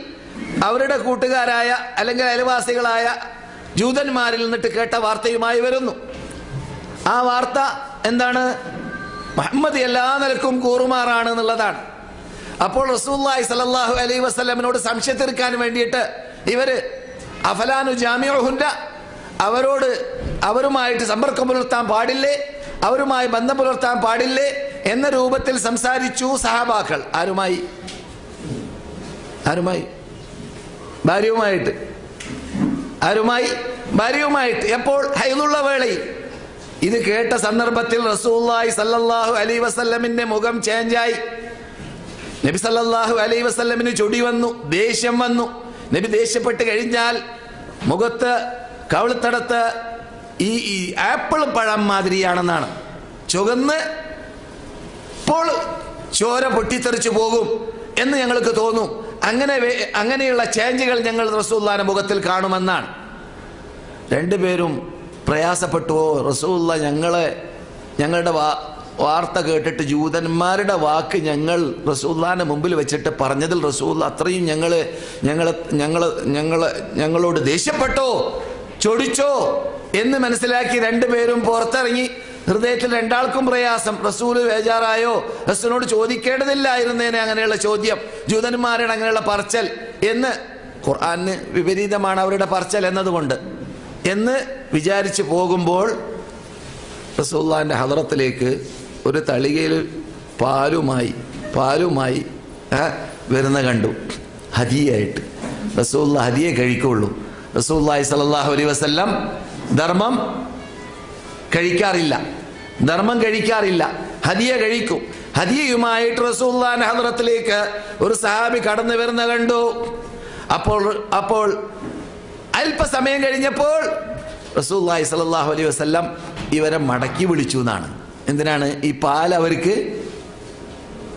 Speaker 2: അവരുടെ കൂട്ടുകാരായ അല്ലെങ്കിൽ അയൽവാസികളായ ജൂതന്മാരിൽ നിന്നിട്ട് കേട്ട വാർത്തയുമായി വരുന്നു. ആ വാർത്ത എന്താണ്? മുഹമ്മദ് എല്ലാ നിലക്കും കൂറുമാറാണ് എന്നുള്ളതാണ്. അപ്പോൾ റസൂല്ലായി സലല്ലാഹു അലൈ വസ്ലമിനോട് സംശയം തീർക്കാൻ വേണ്ടിയിട്ട് ഇവർ അഫലാനു ജാമ്യഹുണ്ട അവരോട് അവരുമായിട്ട് സമ്പർക്കം പുലർത്താൻ പാടില്ലേ അവരുമായി ബന്ധം പുലർത്താൻ പാടില്ലേ എന്ന രൂപത്തിൽ സംസാരിച്ചു സഹാബാക്കൾ. ആരുമായി? ആരുമായി? ഭാര്യയുമായിട്ട്. ആരുമായി? ഭാര്യയുമായിട്ട്. എപ്പോൾ? ഹൈലുള്ള വേളയിൽ ഇത് കേട്ട സന്ദർഭത്തിൽ റസൂല്ലായി സല്ലല്ലാഹു അലൈ വസല്ലമിന്റെ മുഖം ചേഞ്ചായി നബി സല്ലല്ലാഹു അലൈ വസല്ലമിന് ചൊടി വന്നു ദേഷ്യം വന്നു. നബി ദേഷ്യപ്പെട്ട് കഴിഞ്ഞാൽ മുഖത്ത് കവിളത്തടത്ത് ഈ ഈ ആപ്പിൾ പഴം മാതിരിയാണെന്നാണ്. ചുവന്ന് ഇപ്പോൾ ചോര പൊട്ടിത്തെറിച്ചു പോകും. എന്ന് ഞങ്ങൾക്ക് തോന്നും. അങ്ങനെ അങ്ങനെയുള്ള ചേഞ്ചുകൾ ഞങ്ങൾ റസൂല്ലാന്റെ മുഖത്തിൽ കാണുമെന്നാണ്. രണ്ടുപേരും പ്രയാസപ്പെട്ടുവോ റസൂല്ല ഞങ്ങളെ ഞങ്ങളുടെ വാർത്ത കേട്ടിട്ട് ജൂതന്മാരുടെ വാക്ക് ഞങ്ങൾ റസൂല്ലാന്റെ മുമ്പിൽ വെച്ചിട്ട് പറഞ്ഞതിൽ റസൂല്ല അത്രയും ഞങ്ങൾ ഞങ്ങളെ ഞങ്ങൾ ഞങ്ങൾ ഞങ്ങളോട് ദേഷ്യപ്പെട്ടോ ചൊടിച്ചോ എന്ന് മനസ്സിലാക്കി രണ്ടുപേരും പുറത്തിറങ്ങി. ഹൃദയത്തിൽ രണ്ടാൾക്കും പ്രയാസം. റസൂൽ ബേജാറായോ? റസൂലിനോട് ചോദിക്കേണ്ടതില്ലായിരുന്നേനെ അങ്ങനെയുള്ള ചോദ്യം. ജൂതന്മാരുടെ അങ്ങനെയുള്ള പറച്ചൽ എന്ന് ഖുർആന് വിപരീതമാണ് അവരുടെ പറച്ചൽ എന്നതുകൊണ്ട്. എന്ന് വിചാരിച്ചു പോകുമ്പോൾ റസൂള്ളാന്റെ ഹദറത്തിലേക്ക് ഒരു തളികയിൽ പാലുമായി പാലുമായി വരുന്ന കണ്ടു. ഹദിയായിട്ട്. റസൂള്ള ഹദിയെ കഴിക്കുള്ളൂ. റസൂല്ലായി സല്ലല്ലാഹു അലൈ വസല്ലം ധർമ്മം കഴിക്കാറില്ല. ധർമ്മം കഴിക്കാറില്ല. ഹദിയ കഴിക്കും. ഹദിയയുമായിട്ട് റസൂല്ലാൻ ഹദ്രത്തിലേക്ക് ഒരു സഹാബി കടന്നു വരുന്ന കണ്ടു. അപ്പോൾ അപ്പോൾ അല്പസമയം കഴിഞ്ഞപ്പോൾ റസൂല്ലായി സലാഹു അലൈഹി വസല്ലം ഇവരെ മടക്കി വിളിച്ചു എന്നാണ്. എന്തിനാണ്? ഈ പാൽ അവർക്ക്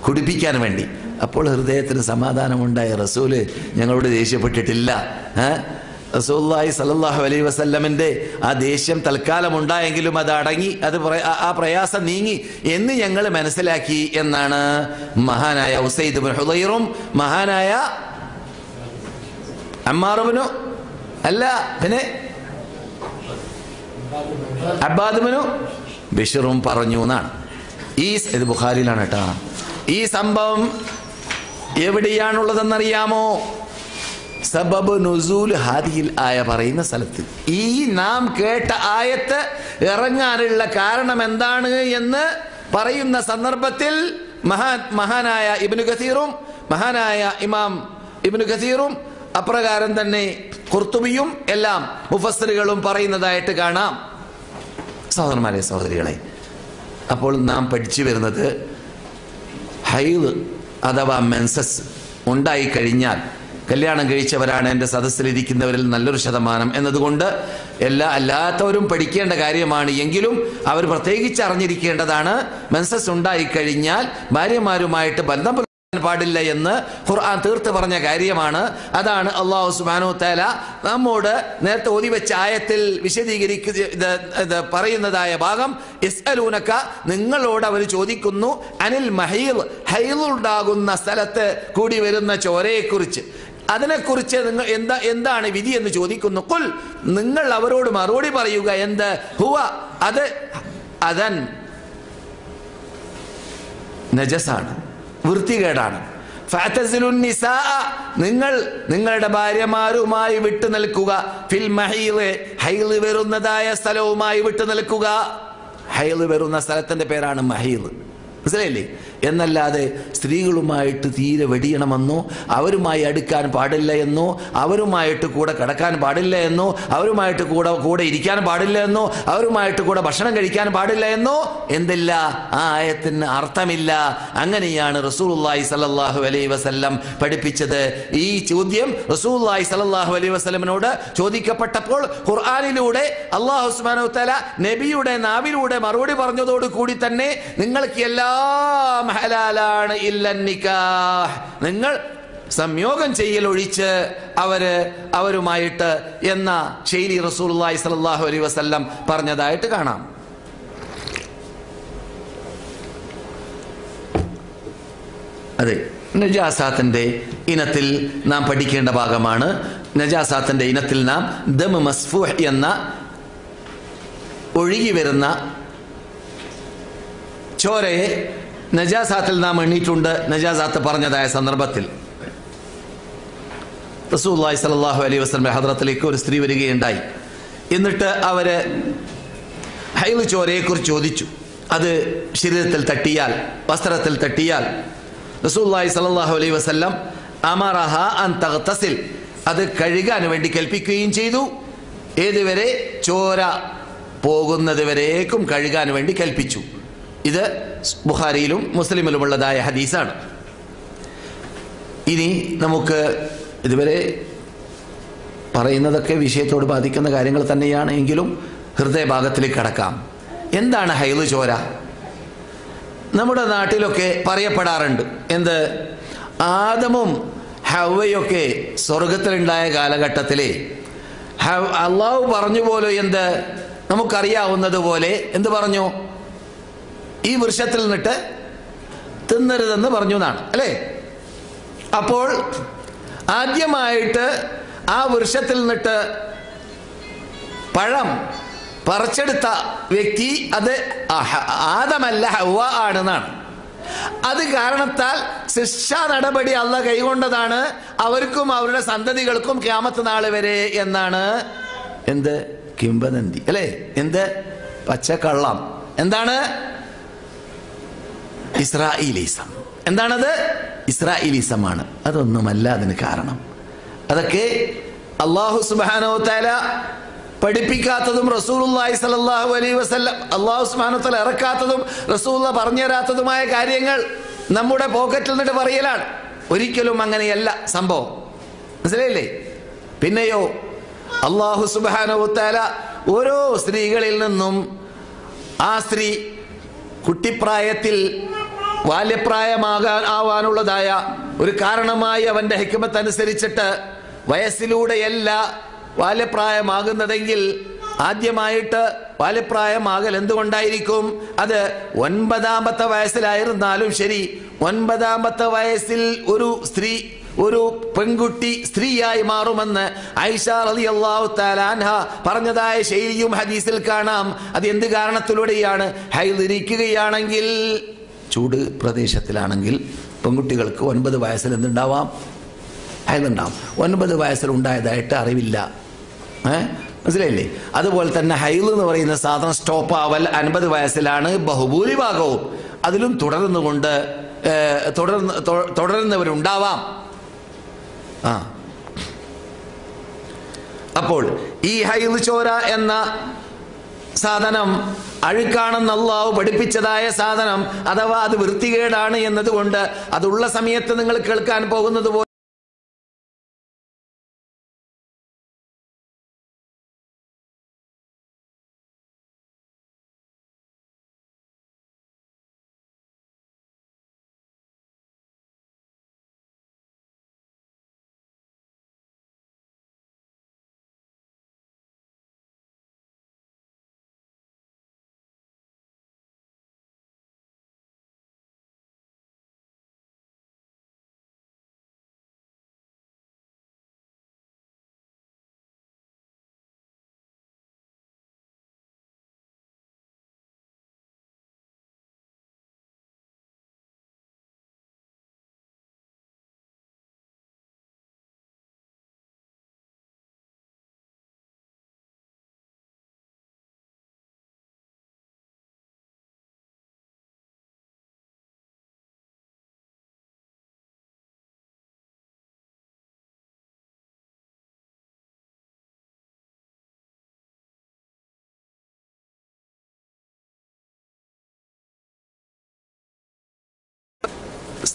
Speaker 2: കുടിപ്പിക്കാൻ വേണ്ടി. അപ്പോൾ ഹൃദയത്തിന് സമാധാനമുണ്ടായ. റസൂൽ ഞങ്ങളോട് ദേഷ്യപ്പെട്ടിട്ടില്ല. ഏ? റസൂല്ലായി സല്ലല്ലാഹു അലൈ വസല്ലമിന്റെ ആ ദേഷ്യം തൽക്കാലം ഉണ്ടായെങ്കിലും അത് അടങ്ങി അത് ആ- പ്രയാസം നീങ്ങി എന്ന് ഞങ്ങൾ മനസ്സിലാക്കി എന്നാണ് മഹാനായ ഉസൈദ് ഹുദൈറും മഹാനായ അമ്മാറുബിനു അല്ല പിന്നെ അബ്ബാദുബിനു ബിഷറും പറഞ്ഞു എന്നാണ്. ഈ ഇത് ബുഖാരിയിലാണ് കേട്ടോ. ഈ സംഭവം എവിടെയാണുള്ളതെന്നറിയാമോ? സബബ് നുസൂൽ ഹാദിയിൽ ആയ പറയുന്ന സ്ഥലത്ത്. ഈ നാം കേട്ട ആയത്ത് ഇറങ്ങാനുള്ള കാരണം എന്താണ് എന്ന് പറയുന്ന സന്ദർഭത്തിൽ മഹാ മഹാനായ ഇബിനു ഖസീറും മഹാനായ ഇമാം ഇബിനു ഖസീറും അപ്രകാരം തന്നെ കുർത്തുബിയും എല്ലാം മുഫസ്സിറുകളും പറയുന്നതായിട്ട് കാണാം. സഹോദരന്മാരെ സഹോദരികളെ അപ്പോൾ നാം പഠിച്ചു വരുന്നത് ഹൈവ് അഥവാ മെൻസസ് ഉണ്ടായിക്കഴിഞ്ഞാൽ കല്യാണം കഴിച്ചവരാണ് എന്റെ സദസ്സിലിരിക്കുന്നവരിൽ നല്ലൊരു ശതമാനം എന്നതുകൊണ്ട് എല്ലാ അല്ലാത്തവരും പഠിക്കേണ്ട കാര്യമാണ്. എങ്കിലും അവർ പ്രത്യേകിച്ച് അറിഞ്ഞിരിക്കേണ്ടതാണ് മെൻസസ് ഉണ്ടായിക്കഴിഞ്ഞാൽ ഭാര്യമാരുമായിട്ട് ബന്ധം പാടില്ല എന്ന് ഖുർആൻ തീർത്ത് പറഞ്ഞ കാര്യമാണ്. അതാണ് അള്ളാഹു സുബാനു തല നമ്മോട് നേരത്തെ ഓതി വെച്ച ആയത്തിൽ ഇത് പറയുന്നതായ ഭാഗം ഇസ്അലൂനക്ക നിങ്ങളോട് അവർ ചോദിക്കുന്നു അനിൽ മഹീൽ ഹൈൽ ഉണ്ടാകുന്ന സ്ഥലത്ത് കൂടി വരുന്ന ചോരയെക്കുറിച്ച്. അതിനെക്കുറിച്ച് നിങ്ങൾ എന്താ എന്താണ് വിധി എന്ന് ചോദിക്കുന്നു. കുൽ നിങ്ങൾ അവരോട് മറുപടി പറയുക. എന്ത്? ഹുവ. അത് അതൻ നജസാണ്. വൃത്തികേടാണ്. നിങ്ങൾ നിങ്ങളുടെ ഭാര്യമാരുമായി വിട്ടു നിൽക്കുക. ഫിൽ ഹൈൽ വരുന്നതായ സ്ഥലവുമായി വിട്ടു നിൽക്കുക. ഹൈൽ വരുന്ന സ്ഥലത്തിന്റെ പേരാണ് മഹീൽ മനസ്സിലായില്ലേ? എന്നല്ലാതെ സ്ത്രീകളുമായിട്ട് തീരെ വെടിയണമെന്നോ അവരുമായി അടുക്കാൻ പാടില്ല എന്നോ അവരുമായിട്ട് കൂടെ കിടക്കാൻ പാടില്ല എന്നോ അവരുമായിട്ട് കൂടെ കൂടെ ഇരിക്കാൻ പാടില്ല എന്നോ അവരുമായിട്ട് കൂടെ ഭക്ഷണം കഴിക്കാൻ പാടില്ല എന്നോ എന്തില്ല? ആ ആയത്തിന് അർത്ഥമില്ല. അങ്ങനെയാണ് റസൂലുള്ളാഹി സല്ലല്ലാഹു അലൈഹി വസല്ലം പഠിപ്പിച്ചത്. ഈ ചോദ്യം റസൂലുള്ളാഹി സല്ലല്ലാഹു അലൈഹി വസ്ലമിനോട് ചോദിക്കപ്പെട്ടപ്പോൾ ഖുർആനിലൂടെ അള്ളാഹു സുബ്ഹാനഹു തആല നബിയുടെ നാവിലൂടെ മറുപടി പറഞ്ഞതോടുകൂടി തന്നെ നിങ്ങൾക്ക് എല്ലാം ഹലാലാണ് ഇല്ലന്നിക്കാഹ് നിങ്ങൾ സംയോഗം ചെയ്യൽ ഒഴിച്ച് അവർ അവരുമായിട്ട് എന്ന ശൈലി റസൂലുള്ളാഹി സ്വല്ലല്ലാഹു അലൈ വസല്ലം പറഞ്ഞതായിട്ട് കാണാം. അതെ നജാസാത്തിന്റെ ഇനത്തിൽ നാം പഠിക്കേണ്ട ഭാഗമാണ്. നജാസാത്തിന്റെ ഇനത്തിൽ നാം ദം മസ്ഫൂഹ് എന്ന ഒഴുകി വരുന്ന ചോരയെ നജാസാത്തിൽ നാം എണ്ണീറ്റുണ്ട് നജാസാത്ത് പറഞ്ഞതായ സന്ദർഭത്തിൽ. റസൂല്ലായി സലാഹു അലൈ വസ്ലമെ ഹദ്രത്തിലേക്ക് ഒരു സ്ത്രീ വരികയുണ്ടായി. എന്നിട്ട് അവർ ഹൈവ് ചോരയെക്കുറിച്ച് ചോദിച്ചു. അത് ശരീരത്തിൽ തട്ടിയാൽ വസ്ത്രത്തിൽ തട്ടിയാൽ റസൂല്ലായി സലാഹു അലൈ വസ്ലം അമറഹ അൻ അത് കഴുകാൻ വേണ്ടി കൽപ്പിക്കുകയും ചെയ്തു. ഏതുവരെ? ചോര പോകുന്നത് വരേക്കും കഴുകാൻ വേണ്ടി കൽപ്പിച്ചു. ഇത് ബുഖാരിയിലും മുസ്ലിമിലുമുള്ളതായ ഹദീസാണ്. ഇനി നമുക്ക് ഇതുവരെ പറയുന്നതൊക്കെ വിഷയത്തോട് ബാധിക്കുന്ന കാര്യങ്ങൾ തന്നെയാണ് എങ്കിലും ഹൃദയഭാഗത്തിലേക്ക് കടക്കാം. എന്താണ് ഹൈൽ ചോര? നമ്മുടെ നാട്ടിലൊക്കെ പറയപ്പെടാറുണ്ട്. എന്ത്? ആദമും ഹവയൊക്കെ സ്വർഗത്തിലുണ്ടായ കാലഘട്ടത്തിലെ അള്ളാഹു പറഞ്ഞു പോലെ എന്ത്? നമുക്കറിയാവുന്നത് പോലെ എന്ത് പറഞ്ഞു? ഈ വൃക്ഷത്തിൽ നിന്നിട്ട് തിന്നരുതെന്ന് പറഞ്ഞു എന്നാണ് അല്ലേ? അപ്പോൾ ആദ്യമായിട്ട് ആ വൃക്ഷത്തിൽ നിന്നിട്ട് പഴം പറിച്ചെടുത്ത വ്യക്തി അത് ആദമല്ല ഹവ ആണെന്നാണ്. അത് കാരണത്താൽ ശിക്ഷാ നടപടി അല്ല കൈകൊണ്ടതാണ് അവർക്കും അവരുടെ സന്തതികൾക്കും ക്യാമത്ത് നാൾ വരെ എന്നാണ്. എന്ത്? കിംബനന്തി അല്ലേ? എന്ത്? പച്ചക്കള്ളം. എന്താണ്? ഇസ്രായേലിസം എന്താണത്? ഇസ്രായേലിസമാണ് അതൊന്നുമല്ല അതിന് കാരണം. അതൊക്കെ അള്ളാഹു സുബാനോ താല പഠിപ്പിക്കാത്തതും റസൂലുള്ളാഹി സ്വല്ലല്ലാഹു അലൈഹി വസല്ലം അള്ളാഹു സുബ്ഹാനഹു തആല ഇറക്കാത്തതും റസൂലുള്ള പറഞ്ഞു തരാത്തതുമായ കാര്യങ്ങൾ നമ്മുടെ പോക്കറ്റിൽ നിന്നിട്ട് പറയലാണ്. ഒരിക്കലും അങ്ങനെയല്ല സംഭവം. മനസ്സിലായില്ലേ? പിന്നെയോ അള്ളാഹു സുബാനോ തആല ഓരോ സ്ത്രീകളിൽ നിന്നും ആ സ്ത്രീ കുട്ടിപ്രായത്തിൽ ബാല്യപ്രായമാകാൻ ആവാനുള്ളതായ ഒരു കാരണമായി അവന്റെ ഹിക്കുമത്ത് അനുസരിച്ചിട്ട് വയസ്സിലൂടെയല്ല ബാല്യപ്രായമാകുന്നതെങ്കിൽ ആദ്യമായിട്ട് ബാല്യപ്രായമാകൽ എന്തുകൊണ്ടായിരിക്കും? അത് ഒൻപതാമത്തെ വയസ്സിലായിരുന്നാലും ശരി ഒൻപതാമത്തെ വയസ്സിൽ ഒരു സ്ത്രീ ഒരു പെൺകുട്ടി സ്ത്രീയായി മാറുമെന്ന് ഐഷ അലി അള്ളാഹു താലാൻഹ പറഞ്ഞതായ ശൈലിയും ഹദീസിൽ കാണാം. അത് എന്ത് കാരണത്തിലൂടെയാണ്? ഹൈലിരിക്കുകയാണെങ്കിൽ ചൂട് പ്രദേശത്തിലാണെങ്കിൽ പെൺകുട്ടികൾക്ക് ഒൻപത് വയസ്സിൽ എന്തുണ്ടാവാം? ഹൈലുണ്ടാവും ഒൻപത് വയസ്സിൽ ഉണ്ടായതായിട്ട് അറിവില്ല. മനസ്സിലായില്ലേ? അതുപോലെ തന്നെ ഹൈൽ എന്ന് പറയുന്ന സാധനം സ്റ്റോപ്പ് ആവൽ അൻപത് വയസ്സിലാണ് ബഹുഭൂരിഭാഗവും. അതിലും തുടർന്നുകൊണ്ട് തുടർന്ന് തുടരുന്നവരുണ്ടാവാം. ആ. അപ്പോൾ ഈ ഹൈദ് ചോര എന്ന സാധനം അഴുക്കാണെന്ന് അള്ളാഹു പഠിപ്പിച്ചതായ സാധനം അഥവാ അത് വൃത്തികേടാണ് എന്നതുകൊണ്ട് അതുള്ള സമയത്ത് നിങ്ങൾ കേൾക്കാൻ പോകുന്നത്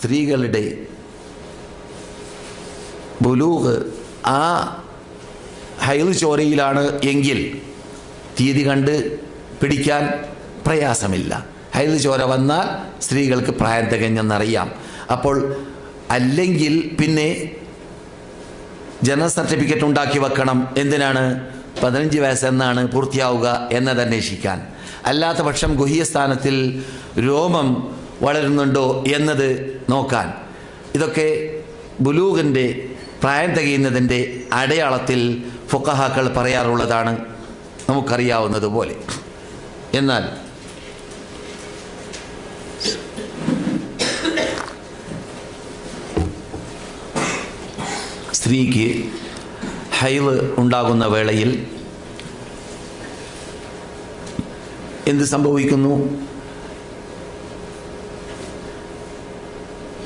Speaker 2: സ്ത്രീകളുടെ ബുലൂഹ് ആ ഹൈൽ ചോരയിലാണ് എങ്കിൽ തീയതി കണ്ട് പിടിക്കാൻ പ്രയാസമില്ല. ഹൈൽ ചോര വന്നാൽ സ്ത്രീകൾക്ക് പ്രായം തികഞ്ഞെന്നറിയാം അപ്പോൾ അല്ലെങ്കിൽ പിന്നെ ജനന സർട്ടിഫിക്കറ്റ് ഉണ്ടാക്കി വെക്കണം. എന്തിനാണ്? പതിനഞ്ച് വയസ്സെന്നാണ് പൂർത്തിയാവുക എന്നത് അന്വേഷിക്കാൻ അല്ലാത്ത പക്ഷം ഗുഹ്യസ്ഥാനത്തിൽ രോമം വളരുന്നുണ്ടോ എന്നത് നോക്കാൻ. ഇതൊക്കെ ബുലൂഗിന്റെ പ്രായം തികയുന്നതിന്റെ അടയാളത്തിൽ ഫുക്കഹാക്കൾ പറയാറുള്ളതാണ് നമുക്കറിയാവുന്നതുപോലെ എന്നാൽ സ്ത്രീക്ക് ഹൈവ് ഉണ്ടാകുന്ന വേളയിൽ എന്ത് സംഭവിക്കുന്നു?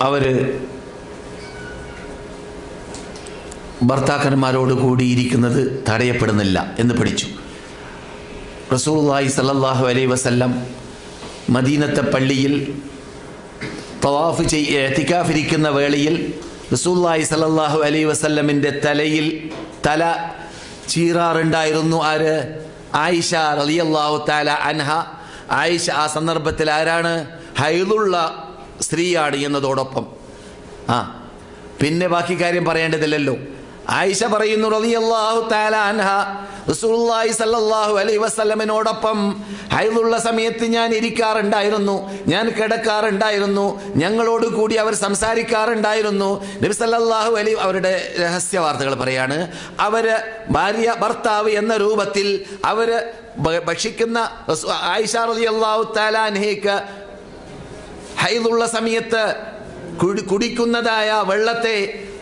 Speaker 2: അവർ ഭർത്താക്കന്മാരോട് കൂടിയിരിക്കുന്നത് തടയപ്പെടുന്നില്ല എന്ന് പഠിച്ചു. റസൂലുള്ളാഹി സല്ലാഹു അലൈ വസല്ലം മദീനത്തെ പള്ളിയിൽ തവാഫ് ചെയ്യ എത്തിക്കാഫിരിക്കുന്ന വേളയിൽ റസൂല്ലായി സല്ലാഹു അലൈ വസല്ലമിന്റെ തലയിൽ തല ചീറാറുണ്ടായിരുന്നു. ആര്? ആയിഷ റളിയല്ലാഹു താല അൻഹ. ആയിഷ ആ സന്ദർഭത്തിൽ ആരാണ്? ഹൈദുള്ള സ്ത്രീയാണ് എന്നതോടൊപ്പം. ആ പിന്നെ ബാക്കി കാര്യം പറയേണ്ടതില്ലല്ലോ. ആയിഷ പറയുന്നു റളിയല്ലാഹു തആല റസൂലുള്ളാഹി സ്വല്ലല്ലാഹു അലൈഹി ഹൈദുള്ള സമയത്ത് ഞാൻ ഇരിക്കാറുണ്ടായിരുന്നു. ഞാൻ കിടക്കാറുണ്ടായിരുന്നു. ഞങ്ങളോട് കൂടി അവർ സംസാരിക്കാറുണ്ടായിരുന്നു. നബി സല്ലല്ലാഹു അലൈഹി അവരുടെ രഹസ്യ വാർത്തകൾ പറയാണ് അവർ ഭാര്യ ഭർത്താവ് എന്ന രൂപത്തിൽ അവർ ഭക്ഷിക്കുന്ന ആയിഷ റളിയല്ലാഹു തആല ഹൈദുള്ള സമയത്ത് കുടിക്കുന്നതായ വെള്ളത്തെ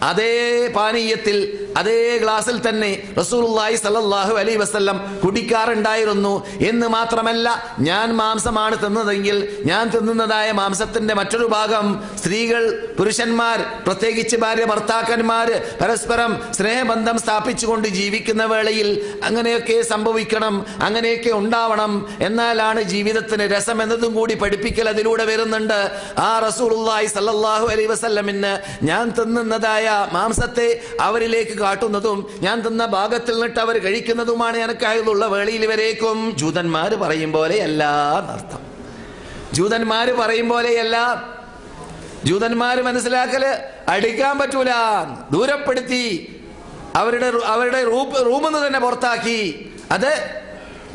Speaker 2: അതേ പാനീയത്തിൽ അതേ ഗ്ലാസ്സിൽ തന്നെ റസൂലുള്ളാഹി സല്ലല്ലാഹു അലൈഹി വസല്ലം കുടിക്കാറുണ്ടായിരുന്നു. എന്ന് മാത്രമല്ല ഞാൻ മാംസമാണ് തിന്നതെങ്കിൽ ഞാൻ തിന്നുന്നതായ മാംസത്തിന്റെ മറ്റൊരു ഭാഗം സ്ത്രീകൾ പുരുഷന്മാർ പ്രത്യേകിച്ച് ഭാര്യ ഭർത്താക്കന്മാർ പരസ്പരം സ്നേഹബന്ധം സ്ഥാപിച്ചുകൊണ്ട് ജീവിക്കുന്ന വേളയിൽ അങ്ങനെയൊക്കെ സംഭവിക്കണം അങ്ങനെയൊക്കെ ഉണ്ടാവണം എന്നാലാണ് ജീവിതത്തിന് രസം എന്നതും കൂടി പഠിപ്പിക്കൽ അതിലൂടെ വരുന്നുണ്ട്. ആ റസൂലുള്ളാഹി സല്ലല്ലാഹു അലൈഹി വസല്ലമിന് ഞാൻ തിന്നുന്നതായ മാംസത്തെ അവരിലേക്ക് കാട്ടുന്നതും ഞാൻ തന്ന ഭാഗത്തിൽ നിന്നിട്ട് അവർ കഴിക്കുന്നതുമാണ് എനക്കായുള്ള വേളയിൽ വരേക്കും. ജൂതന്മാർ പറയും പോലെയല്ല എന്നർത്ഥം. ജൂതന്മാർ പറയും പോലെയല്ല. ജൂതന്മാർ മനസ്സിലാക്കൽ അടിക്കാൻ പറ്റൂല. ദൂരപ്പെടുത്തി. അവരുടെ അവരുടെ റൂമിൽ നിന്ന് തന്നെ പുറത്താക്കി. അത്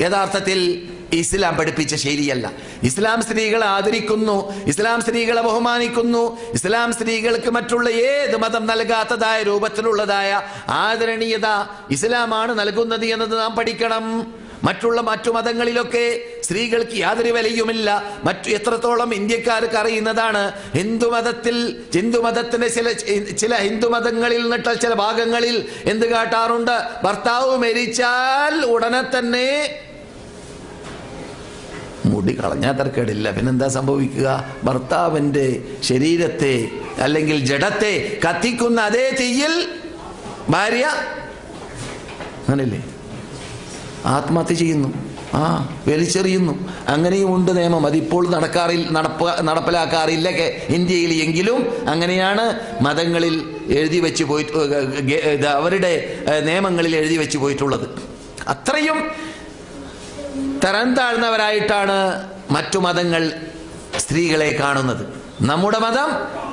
Speaker 2: യഥാർത്ഥത്തിൽ ഇസ്ലാം പഠിപ്പിച്ച ശൈലിയല്ല. ഇസ്ലാം സ്ത്രീകളെ ആദരിക്കുന്നു ഇസ്ലാം സ്ത്രീകളെ ബഹുമാനിക്കുന്നു ഇസ്ലാം സ്ത്രീകൾക്ക് മറ്റുള്ള ഏത് മതം നൽകാത്തതായ രൂപത്തിലുള്ളതായ ആദരണീയത ഇസ്ലാമാണ് നൽകുന്നത് എന്നത് നാം പഠിക്കണം. മറ്റുള്ള മറ്റു മതങ്ങളിലൊക്കെ സ്ത്രീകൾക്ക് യാതൊരു വിലയുമില്ല. മറ്റു എത്രത്തോളം ഇന്ത്യക്കാർക്ക് അറിയുന്നതാണ്. ഹിന്ദുമതത്തിൽ ഹിന്ദുമതത്തിന്റെ ചില ചില ഹിന്ദുമതങ്ങളിൽ നിന്നിട്ട് ചില ഭാഗങ്ങളിൽ എന്ത് കാട്ടാറുണ്ട്? ഭർത്താവ് മരിച്ചാൽ ഉടനെ തന്നെ മുടി കളഞ്ഞാൽ തർക്കേടില്ല. പിന്നെന്താ സംഭവിക്കുക? ഭർത്താവിന്റെ ശരീരത്തെ അല്ലെങ്കിൽ ജഡത്തെ കത്തിക്കുന്ന അതേ തീയിൽ ഭാര്യ അങ്ങനല്ലേ ആത്മഹത്യ ചെയ്യുന്നു. ആ വലിച്ചെറിയുന്നു. അങ്ങനെയും ഉണ്ട് നിയമം. അതിപ്പോൾ നടക്കാറില്ല നടപ്പ നടപ്പിലാക്കാറില്ല ഇന്ത്യയിൽ എങ്കിലും അങ്ങനെയാണ് മതങ്ങളിൽ എഴുതി വെച്ച് പോയി അവരുടെ നിയമങ്ങളിൽ എഴുതി വെച്ച് പോയിട്ടുള്ളത്. അത്രയും തരം താഴ്ന്നവരായിട്ടാണ് മറ്റു മതങ്ങൾ സ്ത്രീകളെ കാണുന്നത്. നമ്മുടെ മതം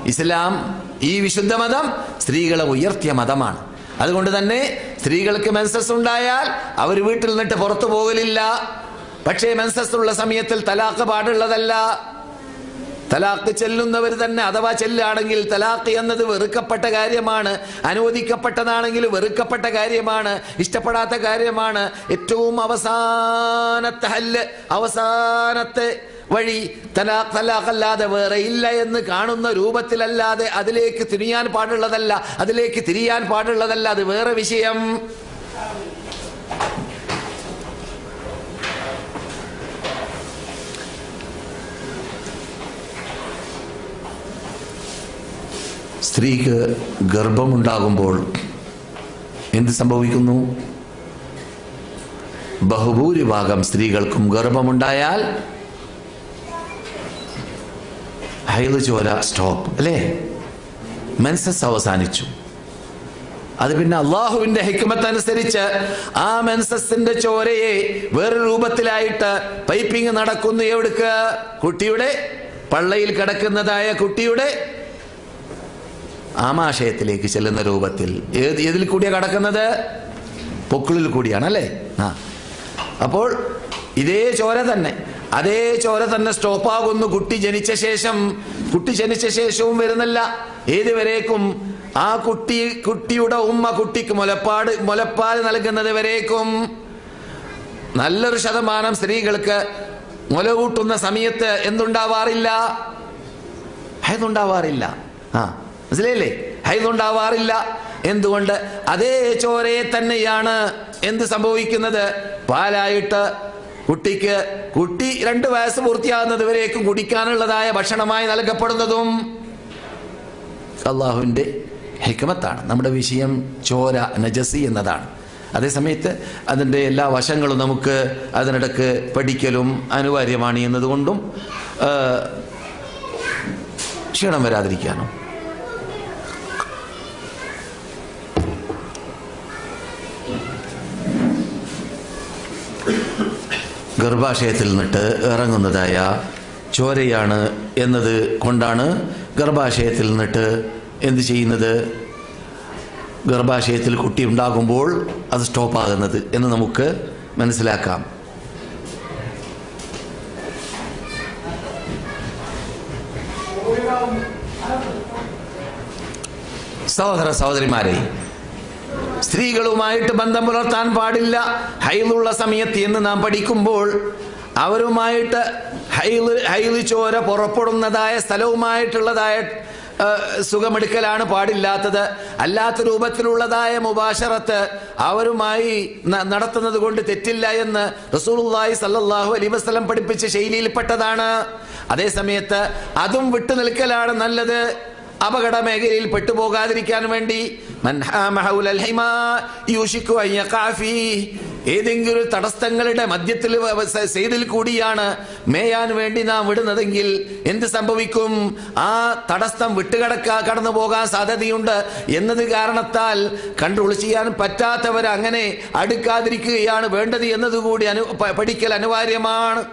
Speaker 2: ഇസ്ലാം ഈ വിശുദ്ധ മതം സ്ത്രീകളെ ഉയർത്തിയ മതമാണ്. അതുകൊണ്ട് തന്നെ സ്ത്രീകൾക്ക് മെൻസസ് ഉണ്ടായാൽ അവർ വീട്ടിൽ നിന്നിട്ട് പുറത്തു പോകലില്ല. പക്ഷേ മെൻസസ് ഉള്ള സമയത്തിൽ തലാഖ് പാടുള്ളതല്ല. തലാഖ് ചെല്ലുന്നവർ തന്നെ അഥവാ ചെല്ലുകയാണെങ്കിൽ തലാഖ് എന്നത് വെറുക്കപ്പെട്ട കാര്യമാണ് അനുവദിക്കപ്പെട്ടതാണെങ്കിൽ വെറുക്കപ്പെട്ട കാര്യമാണ് ഇഷ്ടപ്പെടാത്ത കാര്യമാണ്. ഏറ്റവും അവസാനത്തെ ഹല്ല് അവസാനത്തെ വഴി തലാഖ് തലാഖ് അല്ലാതെ വേറെ ഇല്ല എന്ന് കാണുന്ന രൂപത്തിലല്ലാതെ അതിലേക്ക് തിരിയാൻ പാടുള്ളതല്ല അതിലേക്ക് തിരിയാൻ പാടുള്ളതല്ല അത് വേറെ വിഷയം. സ്ത്രീക്ക് ഗർഭമുണ്ടാകുമ്പോൾ എന്ത് സംഭവിക്കുന്നു? ബഹുഭൂരിഭാഗം സ്ത്രീകൾക്കും ഗർഭമുണ്ടായാൽ ഹൈദ് ചോര സ്റ്റോപ്പ് അല്ലേ? മെൻസസ് അവസാനിച്ചു. അത് പിന്നെ അള്ളാഹുവിന്റെ ഹിക്മത്ത് അനുസരിച്ച് ആ മെൻസസിന്റെ ചോരയെ വേറെ രൂപത്തിലായിട്ട് പൈപ്പിംഗ് നടക്കുന്നു എവിടുക്ക്? കുട്ടിയുടെ പള്ളയിൽ കിടക്കുന്നതായ കുട്ടിയുടെ ആമാശയത്തിലേക്ക് ചെല്ലുന്ന രൂപത്തിൽ ഏത് ഏതിൽ കൂടിയാണ് കടക്കുന്നത്? പൊക്കിളിൽ കൂടിയാണ് അല്ലേ? ആ. അപ്പോൾ ഇതേ ചോര തന്നെ. അതേ ചോര തന്നെ സ്റ്റോപ്പാകുന്നു. കുട്ടി ജനിച്ച ശേഷം കുട്ടി ജനിച്ച ശേഷവും വരുന്നില്ല. ഏതുവരേക്കും ആ കുട്ടി കുട്ടിയുടെ ഉമ്മ കുട്ടിക്ക് മുലപ്പാട് മുലപ്പാൽ നൽകുന്നത് വരേക്കും. നല്ലൊരു ശതമാനം സ്ത്രീകൾക്ക് മുല കൂട്ടുന്ന സമയത്ത് എന്തുണ്ടാവാറില്ല? അതുണ്ടാവാറില്ല ആ. മനസ്സിലായില്ലേ? ഹൈതുണ്ടാവാറില്ല. എന്തുകൊണ്ട്? അതേ ചോരയെ തന്നെയാണ് എന്ത് സംഭവിക്കുന്നത്? പാലായിട്ട് കുട്ടിക്ക് കുട്ടി രണ്ട് വയസ്സ് പൂർത്തിയാകുന്നത് വരേക്കും കുടിക്കാനുള്ളതായ ഭക്ഷണമായി നൽകപ്പെടുന്നതും അള്ളാഹുവിന്റെ ഹിക്മത്താണ്. നമ്മുടെ വിഷയം ചോര നജസി എന്നതാണ്. അതേസമയത്ത് അതിന്റെ എല്ലാ വശങ്ങളും നമുക്ക് അതിനിടക്ക് പഠിക്കലും അനിവാര്യമാണ് എന്നതുകൊണ്ടും ക്ഷീണം വരാതിരിക്കാനും ഗർഭാശയത്തിൽ നിന്നിട്ട് ഇറങ്ങുന്നതായ ചോരയാണ് എന്നത് കൊണ്ടാണ് ഗർഭാശയത്തിൽ നിന്നിട്ട് എന്ത് ചെയ്യുന്നത്? ഗർഭാശയത്തിൽ കുട്ടി ഉണ്ടാകുമ്പോൾ അത് സ്റ്റോപ്പാകുന്നത് എന്ന് നമുക്ക് മനസ്സിലാക്കാം. സഹോദര സഹോദരിമാരെ സ്ത്രീകളുമായിട്ട് ബന്ധം പുലർത്താൻ പാടില്ല. ഹൈലുള്ള സമയത്ത് എന്ന് നാം പഠിക്കുമ്പോൾ അവരുമായിട്ട് ഹൈൽ ഹൈൽ ചോര പുറപ്പെടുന്നതായ സ്ഥലവുമായിട്ടുള്ളതായ സുഖമെടുക്കലാണ് പാടില്ലാത്തത്. അല്ലാത്ത രൂപത്തിലുള്ളതായ മുബാഷറത്ത് അവരുമായി നടത്തുന്നത് കൊണ്ട് തെറ്റില്ല എന്ന് റസൂലുള്ളാഹി സല്ലാഹു അലി വസ്ലം പഠിപ്പിച്ച ശൈലിയിൽപ്പെട്ടതാണ് അതേ സമയത്ത് അതും വിട്ടു നിൽക്കലാണ് നല്ലത്. അപകട മേഖലയിൽ പെട്ടുപോകാതിരിക്കാൻ വേണ്ടി മൻ ഹാമ ഹൗലൽ ഹിമാ യൂഷിക്കു يقع ഫീഹ്. ഏതെങ്കിലും തടസ്സങ്ങളുടെ മധ്യത്തിൽ സൈഡിൽ കൂടിയാണ് മേയാൻ വേണ്ടി നാം വിടുന്നതെങ്കിൽ എന്ത് സംഭവിക്കും ആ തടസ്സം വിട്ടുകിടക്കാ കടന്നു പോകാൻ സാധ്യതയുണ്ട് എന്നത് കാരണത്താൽ കൺട്രോൾ ചെയ്യാൻ പറ്റാത്തവർ അങ്ങനെ അടുക്കാതിരിക്കുകയാണ് വേണ്ടത് എന്നതുകൂടി അനു പഠിക്കൽ അനിവാര്യമാണ്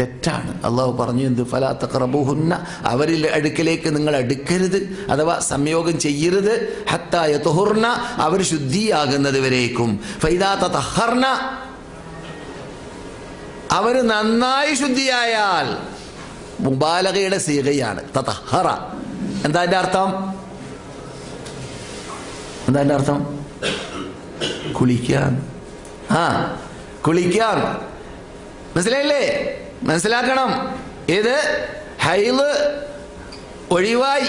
Speaker 2: തെറ്റാണ്. അള്ളാഹു പറഞ്ഞു എന്ത്? ഫലാത്ത ക്രബുഹുന്ന അവരിൽ അടുക്കലേക്ക് നിങ്ങൾ അടുക്കരുത്. അഥവാ സംയോഗം ചെയ്യരുത്. ഹത്തായ തുഹുർണ അവർ ശുദ്ധിയാകുന്നത് വരേക്കും. ഫൈദാത്ത തഹർണ അവർ നന്നായി ശുദ്ധിയായാൽ മുബാലകയുടെ സീകയാണ് തതഹറ. എന്താ എന്റെ അർത്ഥം? എന്താ എന്റെ അർത്ഥം? കുളിക്കാൻ. ആ കുളിക്കാൻ. മനസ്സിലായില്ലേ? മനസ്സിലാക്കണം. ഇത് ഹൈൽ ഒഴിവായി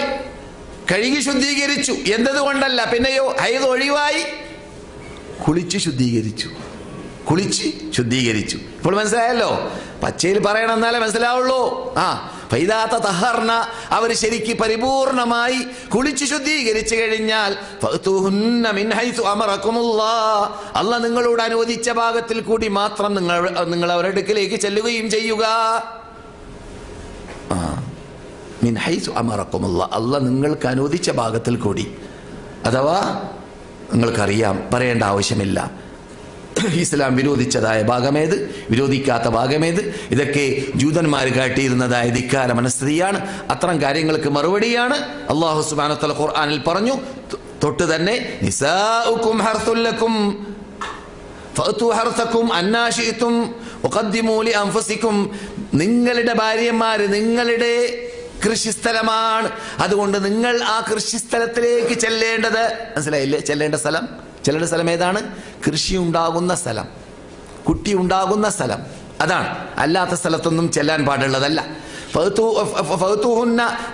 Speaker 2: കഴുകി ശുദ്ധീകരിച്ചു. എന്നതുകൊണ്ടല്ല പിന്നെയോ ഹൈത് ഒഴിവായി കുളിച്ച് ശുദ്ധീകരിച്ചു. കുളിച്ച് ശുദ്ധീകരിച്ചു. ഇപ്പോൾ മനസ്സിലായല്ലോ? പച്ചയിൽ പറയണം എന്നാലേ മനസ്സിലാവുള്ളൂ. ആ ഫൈദാത്ത തഹർണ അവർ ശരിക്ക് പരിപൂർണമായി കുളിച്ചു ശുദ്ധീകരിച്ചു കഴിഞ്ഞാൽ അല്ല നിങ്ങളോട് അനുവദിച്ച ഭാഗത്തിൽ കൂടി മാത്രം നിങ്ങൾ നിങ്ങൾ അവരുടെ അടുക്കിലേക്ക് ചെല്ലുകയും ചെയ്യുക. മിൻ അല്ല നിങ്ങൾക്ക് അനുവദിച്ച ഭാഗത്തിൽ കൂടി. അഥവാ നിങ്ങൾക്കറിയാം പറയേണ്ട ആവശ്യമില്ല. ഇസ്ലാം വിരോധിച്ചതായ ഭാഗമേത്? വിരോധിക്കാത്ത ഭാഗമേത്? ഇതൊക്കെ ജൂതന്മാർ കാട്ടിയിരുന്നതായ ധിക്കാര മനസ്ഥിതിയാണ്. അത്തരം കാര്യങ്ങൾക്ക് മറുപടിയാണ് അള്ളാഹു സുബാനത്തല ഖുർആാനിൽ പറഞ്ഞു തൊട്ട് തന്നെ നിസാഉക്കും ഹർത്തുല്ലക്കും നിങ്ങളുടെ ഭാര്യമാര് നിങ്ങളുടെ കൃഷിസ്ഥലമാണ്. അതുകൊണ്ട് നിങ്ങൾ ആ കൃഷിസ്ഥലത്തിലേക്ക് ചെല്ലേണ്ടത് മനസ്സിലായില്ലേ? ചെല്ലേണ്ട സ്ഥലം? ചെല്ലേണ്ട സ്ഥലം ഏതാണ്? കൃഷി ഉണ്ടാകുന്ന സ്ഥലം. കുട്ടി ഉണ്ടാകുന്ന സ്ഥലം. അതാണ്. അല്ലാത്ത സ്ഥലത്തൊന്നും ചെല്ലാൻ പാടുള്ളതല്ല.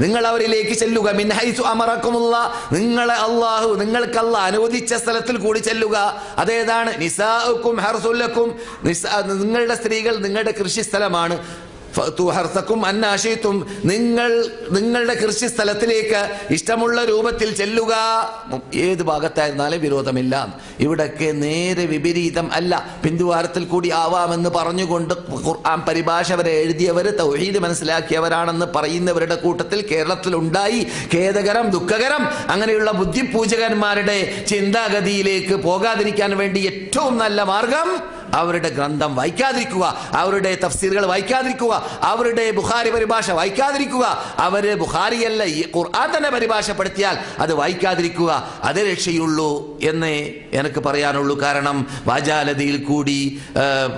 Speaker 2: നിങ്ങൾ അവരിലേക്ക് ചെല്ലുക. മിൻ ഹൈസു അമറക്കുമുള്ള നിങ്ങളെ അള്ളാഹു നിങ്ങൾക്കല്ല അനുവദിച്ച സ്ഥലത്തിൽ കൂടി ചെല്ലുക. അതേതാണ്? നിസാഉക്കും ഹർസുല്ലക്കും. നിസാ നിങ്ങളുടെ സ്ത്രീകൾ നിങ്ങളുടെ കൃഷി സ്ഥലമാണ് ഹർസക്കും അന്നാശയത്തും നിങ്ങൾ നിങ്ങളുടെ കൃഷി സ്ഥലത്തിലേക്ക് ഇഷ്ടമുള്ള രൂപത്തിൽ ചെല്ലുക. ഏത് ഭാഗത്തായിരുന്നാലും വിരോധമില്ല. ഇവിടൊക്കെ നേരെ വിപരീതം അല്ല. പിന്തുവാരത്തിൽ കൂടി ആവാമെന്ന് പറഞ്ഞുകൊണ്ട് ഖുർആൻ പരിഭാഷ വരെ എഴുതിയവർ തൗഹീദ് മനസ്സിലാക്കിയവരാണെന്ന് പറയുന്നവരുടെ കൂട്ടത്തിൽ കേരളത്തിൽ ഉണ്ടായി. ഖേദകരം ദുഃഖകരം അങ്ങനെയുള്ള ബുദ്ധിപൂജകന്മാരുടെ ചിന്താഗതിയിലേക്ക് പോകാതിരിക്കാൻ വേണ്ടി ഏറ്റവും നല്ല മാർഗം അവരുടെ ഗ്രന്ഥം വായിക്കാതിരിക്കുക അവരുടെ തഫ്സീറുകൾ വായിക്കാതിരിക്കുക അവരുടെ ബുഖാരി പരിഭാഷ വായിക്കാതിരിക്കുക അവർ ബുഖാരിയല്ല ഖുർആൻ തന്നെ പരിഭാഷപ്പെടുത്തിയാൽ അത് വായിക്കാതിരിക്കുക അതേ രക്ഷയുള്ളൂ എന്നേ എനിക്ക് പറയാനുള്ളൂ. കാരണം വാചാലതയിൽ കൂടി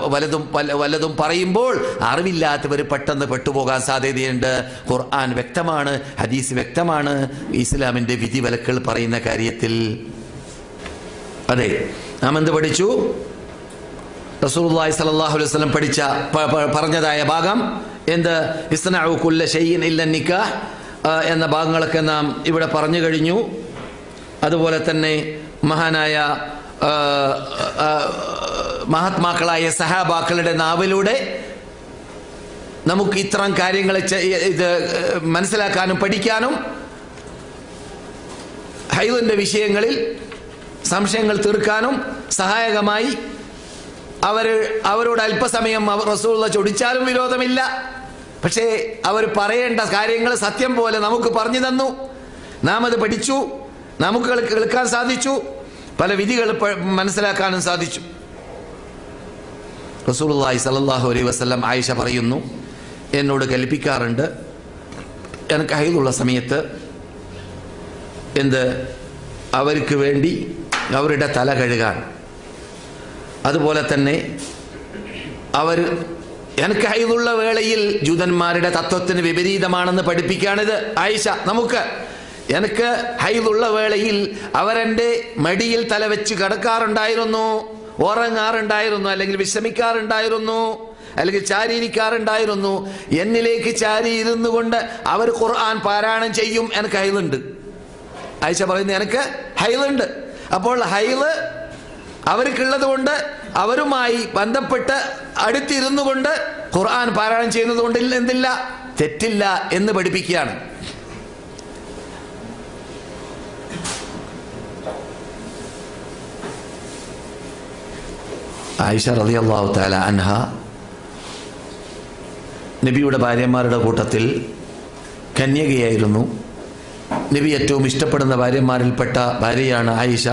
Speaker 2: വലതും വലതും പറയുമ്പോൾ അറിവില്ലാത്തവർ പെട്ടെന്ന് പെട്ടുപോകാൻ സാധ്യതയുണ്ട്. ഖുർആൻ വ്യക്തമാണ് ഹദീസ് വ്യക്തമാണ്. ഇസ്ലാമിന്റെ വിധിവിലക്കുകൾ പറയുന്ന കാര്യത്തിൽ. അതെ നാം എന്ത് പഠിച്ചു? റസൂലുള്ളാഹി സ്വല്ലല്ലാഹു അലൈഹി വസല്ലം പഠിച്ച പറഞ്ഞതായ ഭാഗം എന്ത്? ഇസ്നഉ കുല്ല ഷൈഇൻ ഇല്ല നിക്കാഹ്. എന്ന ഭാഗങ്ങളൊക്കെ നാം ഇവിടെ പറഞ്ഞു കഴിഞ്ഞു. അതുപോലെ തന്നെ മഹാനായ മഹാത്മാക്കളായ സഹാബാക്കളുടെ നാവിലൂടെ നമുക്ക് ഇത്തരം കാര്യങ്ങൾ ഇത് മനസ്സിലാക്കാനും പഠിക്കാനും ഹൈദിന്റെ വിഷയങ്ങളിൽ സംശയങ്ങൾ തീർക്കാനും സഹായകമായി അവർ അവരോട് അല്പസമയം അവർ റസൂള്ള ചൊടിച്ചാലും വിരോധമില്ല. പക്ഷേ അവർ പറയേണ്ട കാര്യങ്ങൾ സത്യം പോലെ നമുക്ക് പറഞ്ഞു തന്നു. നാം അത് പഠിച്ചു. നമുക്ക് കേൾ- കേൾക്കാൻ സാധിച്ചു. പല വിധികൾ മനസ്സിലാക്കാനും സാധിച്ചു. റസൂലുള്ളാഹി സല്ലല്ലാഹു അലൈഹി വസല്ലം ആയിഷ പറയുന്നു. എന്നോട് കൽപ്പിക്കാറുണ്ട്. എനിക്ക് ഹൈദുള്ള സമയത്ത് എന്ത്? അവർക്ക് വേണ്ടി അവരുടെ തല കഴുകാൻ. അതുപോലെ തന്നെ അവർ എനിക്ക് ഹൈദുള്ള വേളയിൽ ജൂതന്മാരുടെ തത്വത്തിന് വിപരീതമാണെന്ന് പഠിപ്പിക്കുകയാണിത്. ആയിഷ നമുക്ക് എനിക്ക് ഹൈദുള്ള വേളയിൽ അവരെന്റെ മടിയിൽ തലവെച്ച് കിടക്കാറുണ്ടായിരുന്നു ഉറങ്ങാറുണ്ടായിരുന്നു അല്ലെങ്കിൽ വിശ്രമിക്കാറുണ്ടായിരുന്നു അല്ലെങ്കിൽ ചാരിയിരിക്കാറുണ്ടായിരുന്നു. എന്നിലേക്ക് ചാരി ഇരുന്നു കൊണ്ട് അവർ ഖുർആൻ പാരായണം ചെയ്യും എനിക്ക് ഹൈലുണ്ട് ആയിഷ പറയുന്നത് എനിക്ക് ഹൈലുണ്ട് അപ്പോൾ ഹൈൽ അവർക്കുള്ളത് കൊണ്ട് അവരുമായി ബന്ധപ്പെട്ട് അടുത്തിരുന്നു കൊണ്ട് ഖുർആൻ പാരായണം ചെയ്യുന്നത് കൊണ്ട് എന്തില്ല? തെറ്റില്ല എന്ന് പഠിപ്പിക്കുകയാണ്. ആയിഷ റതി അള്ളാഹു താല അൻഹ നബിയുടെ ഭാര്യമാരുടെ കൂട്ടത്തിൽ കന്യകയായിരുന്നു. നബി ഏറ്റവും ഇഷ്ടപ്പെടുന്ന ഭാര്യമാരിൽപ്പെട്ട ഭാര്യയാണ് ആയിഷ.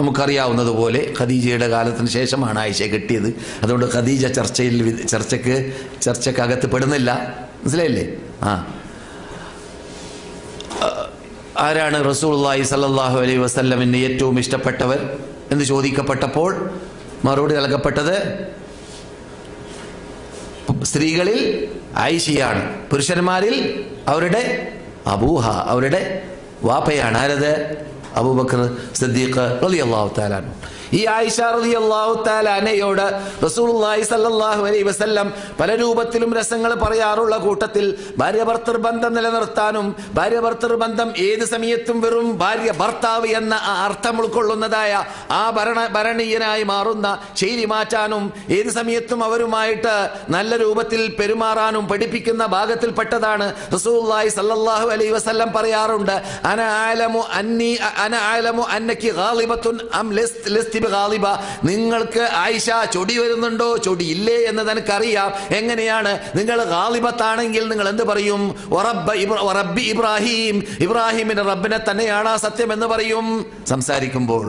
Speaker 2: നമുക്കറിയാവുന്നതുപോലെ ഖദീജയുടെ കാലത്തിന് ശേഷമാണ് ആയിഷ കിട്ടിയത്. അതുകൊണ്ട് ഖദീജ ചർച്ചയിൽ ചർച്ചയ്ക്ക് ചർച്ചക്ക് ചർച്ചക്കകത്ത് പെടുന്നില്ല. മനസ്സിലായില്ലേ? ആ. ആരാണ് റസൂലുള്ളാഹി സല്ലല്ലാഹു അലൈഹി വസല്ലമിന് ഏറ്റവും ഇഷ്ടപ്പെട്ടവർ എന്ന് ചോദിക്കപ്പെട്ടപ്പോൾ മറുപടി നൽകപ്പെട്ടത് സ്ത്രീകളിൽ ആയിഷയാണ്. പുരുഷന്മാരിൽ അവരുടെ അബൂഹ അവരുടെ വാപ്പയാണ്. ആരത്? അബൂബക്കർ സിദ്ദീഖ് റളിയല്ലാഹു തആല അൻഹു. ഈ ആയിഷ റളിയല്ലാഹു അള്ളാഹു താലാനയോട് റസൂലുള്ളാഹി സ്വല്ലല്ലാഹു അലൈഹി വസല്ലം പല രൂപത്തിലും രസങ്ങൾ പറയാറുള്ള കൂട്ടത്തിൽ ഭാര്യ ഭർത്തൃ ബന്ധം നിലനിർത്താനും ഭാര്യ ഭർത്തൃ ബന്ധം ഏത് സമയത്തും വെറും ഭാര്യ ഭർത്താവ് എന്ന ആ അർത്ഥം ഉൾക്കൊള്ളുന്നതായ ആ ഭരണ ഭരണീയനായി മാറുന്ന ശൈലി മാറ്റാനും ഏത് സമയത്തും അവരുമായിട്ട് നല്ല രൂപത്തിൽ പെരുമാറാനും പഠിപ്പിക്കുന്ന ഭാഗത്തിൽപ്പെട്ടതാണ് റസൂലുള്ളാഹി സല്ലാഹു അലൈ വസല്ലം പറയാറുണ്ട് അന ആലമു അന്നി അന ആലമു അന്നക്കി അം ലിസ്റ്റ് ബിഗാളിബ നിങ്ങൾക്ക് ആയിഷ ചൊടി വരുന്നുണ്ടോ? ചൊടി ഇല്ലേ എന്ന് തനിക്കറിയാം എങ്ങനെയാണ്? നിങ്ങൾ ഖാലിബത്താണെങ്കിൽ നിങ്ങൾ എന്ത് പറയും? റബ്ബി ഇബ്രാഹിം ഇബ്രാഹിമിന്റെ റബ്ബിനെ തന്നെയാണ് ആ സത്യം എന്ന് പറയും. സംസാരിക്കുമ്പോൾ.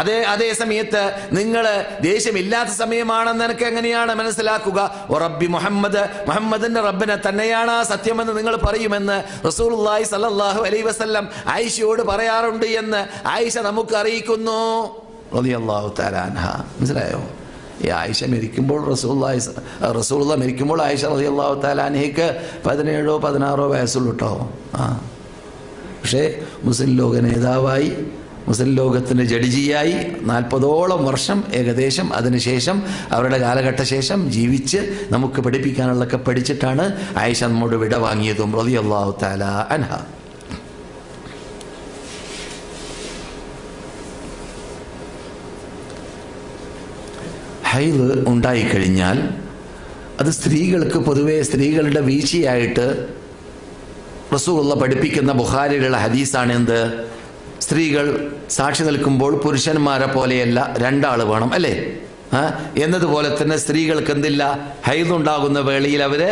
Speaker 2: അതേ അതേ സമയത്ത് നിങ്ങൾ ദേഷ്യമില്ലാത്ത സമയമാണെന്ന് എനിക്ക് എങ്ങനെയാണ് മനസ്സിലാക്കുക? വറബ്ബി മുഹമ്മദ് മുഹമ്മദിന്റെ റബ്ബിനെ തന്നെയാണ് ആ സത്യമെന്ന് നിങ്ങൾ പറയുമെന്ന് റസൂലുള്ളാഹി സല്ലാഹു അലൈഹി വസല്ലം ആയിഷയോട് പറയാറുണ്ട് എന്ന് ആയിഷ നമുക്ക് അറിയിക്കുന്നു റളിയല്ലാഹു തലാൻഹ മനസ്സിലായോ? ഈ ആയിഷ മരിക്കുമ്പോൾ റസൂള്ളി റസൂള്ള മരിക്കുമ്പോൾ ആയിഷ റളിയല്ലാഹു തആല അൻഹയ്ക്ക് പതിനേഴോ പതിനാറോ വയസ്സുള്ളൂ കേട്ടോ ആ. പക്ഷേ മുസ്ലിം ലോക നേതാവായി മുസ്ലിം ലോകത്തിന്റെ ജഡ്ജിയായി നാൽപ്പതോളം വർഷം ഏകദേശം അതിനുശേഷം അവരുടെ കാലഘട്ട ശേഷം ജീവിച്ച് നമുക്ക് പഠിപ്പിക്കാനുള്ളതൊക്കെ പഠിച്ചിട്ടാണ് ആയിഷ നമ്മോട് വിട വാങ്ങിയതും റളിയല്ലാഹു തആല അൻഹ. ഹൈദ് ഉണ്ടായിക്കഴിഞ്ഞാൽ അത് സ്ത്രീകൾക്ക് പൊതുവെ സ്ത്രീകളുടെ വീഴ്ചയായിട്ട് റസൂള്ള പഠിപ്പിക്കുന്ന ബുഹാരിയിലുള്ള ഹദീസാണ് എന്ത് സ്ത്രീകൾ സാക്ഷി നിൽക്കുമ്പോൾ പുരുഷന്മാരെ പോലെയല്ല രണ്ടാൾ വേണം അല്ലേ? എന്നതുപോലെ തന്നെ സ്ത്രീകൾക്ക് എന്തില്ല? ഹൈതുണ്ടാകുന്ന വേളയിൽ അവർ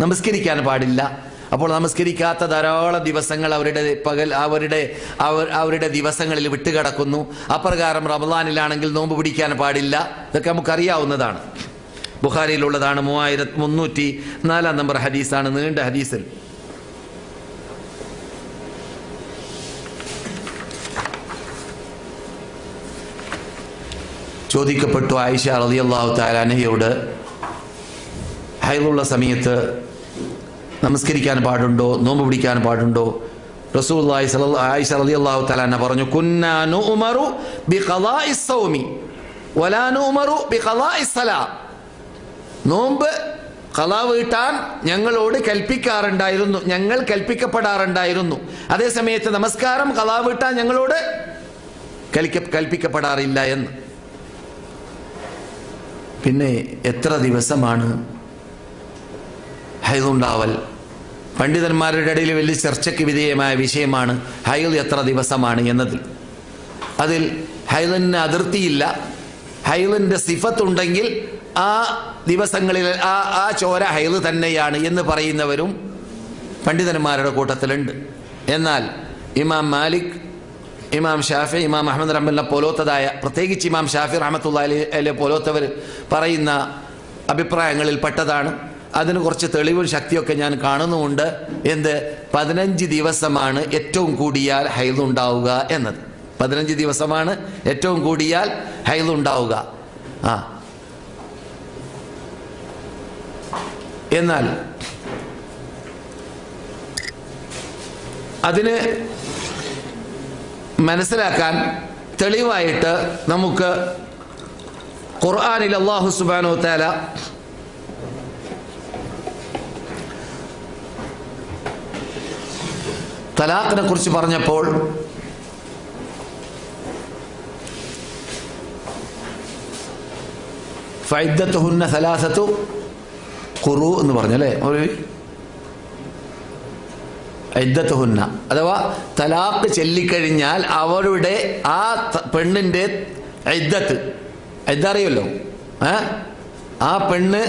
Speaker 2: നമസ്കരിക്കാൻ പാടില്ല. അപ്പോൾ നമസ്കരിക്കാത്ത ധാരാളം ദിവസങ്ങൾ അവരുടെ പകൽ അവരുടെ അവർ അവരുടെ ദിവസങ്ങളിൽ വിട്ടുകിടക്കുന്നു. അപ്രകാരം റമദാനിലാണെങ്കിൽ നോമ്പ് പിടിക്കാൻ പാടില്ല. ഇതൊക്കെ നമുക്കറിയാവുന്നതാണ്. ബുഖാരിയിലുള്ളതാണ് മൂവായിരത്തി മുന്നൂറ്റി നാലാം നമ്പർ ഹദീസാണ്. നീണ്ട ഹദീസിൽ. ചോദിക്കപ്പെട്ടു ആയിഷ റളിയല്ലാഹു താലാനഹയോട് ഹൈലുള്ള സമയത്ത് നമസ്കരിക്കാൻ പാടുണ്ടോ? നോമ്പ് പിടിക്കാൻ പാടുണ്ടോ? ആയിഷ റളിയല്ലാഹു തആല പറഞ്ഞു കുന്നാനു ഉമറു ബി ബി നോമ്പ് കലാ വീട്ടാൻ ഞങ്ങളോട് കൽപ്പിക്കാറുണ്ടായിരുന്നു ഞങ്ങൾ കൽപ്പിക്കപ്പെടാറുണ്ടായിരുന്നു. അതേ സമയത്ത് നമസ്കാരം കലാ വീട്ടാൻ ഞങ്ങളോട് കൽപ്പിക്കപ്പെടാറില്ല എന്ന്. പിന്നെ എത്ര ദിവസമാണ് ഹൈദുണ്ടാവൽ പണ്ഡിതന്മാരുടെ ഇടയിൽ വലിയ ചർച്ചയ്ക്ക് വിധേയമായ വിഷയമാണ് ഹൈദ് എത്ര ദിവസമാണ് എന്നതിൽ. അതിൽ ഹൈദിന് അതിർത്തിയില്ല. ഹൈദിന്റെ സിഫത്തുണ്ടെങ്കിൽ ആ ദിവസങ്ങളിൽ ആ ആ ചോര ഹൈദ് തന്നെയാണ് എന്ന് പറയുന്നവരും പണ്ഡിതന്മാരുടെ കൂട്ടത്തിലുണ്ട്. എന്നാൽ ഇമാം മാലിക് ഇമാം ഷാഫി ഇമാം അഹമ്മദ് റഹ്മലിനെ പോലോത്തതായ പ്രത്യേകിച്ച് ഇമാം ഷാഫി റഹമത്തുള്ള പോലോത്തവർ പറയുന്ന അഭിപ്രായങ്ങളിൽ പെട്ടതാണ്. അതിന് കുറച്ച് തെളിവും ശക്തിയൊക്കെ ഞാൻ കാണുന്നുമുണ്ട്. എന്ത്? പതിനഞ്ച് ദിവസമാണ് ഏറ്റവും കൂടിയാൽ ഹൈലുണ്ടാവുക എന്നത്. പതിനഞ്ച് ദിവസമാണ് ഏറ്റവും കൂടിയാൽ ഹൈലുണ്ടാവുക. ആ. എന്നാൽ അതിന് മനസ്സിലാക്കാൻ തെളിവായിട്ട് നമുക്ക് ഖുർആാനിൽ അള്ളാഹു സുബാനോ താല തലാഖിനെ കുറിച്ച് പറഞ്ഞപ്പോൾ ഖുറു എന്ന് പറഞ്ഞല്ലേ? ഒരു ഐദ്ദത്തുഹുന്ന അഥവാ തലാഖ് ചൊല്ലിക്കഴിഞ്ഞാൽ അവരുടെ ആ പെണ്ണിന്റെ ഇദ്ദത്ത് ഇതറിയല്ലോ ഏ? ആ പെണ്ണ്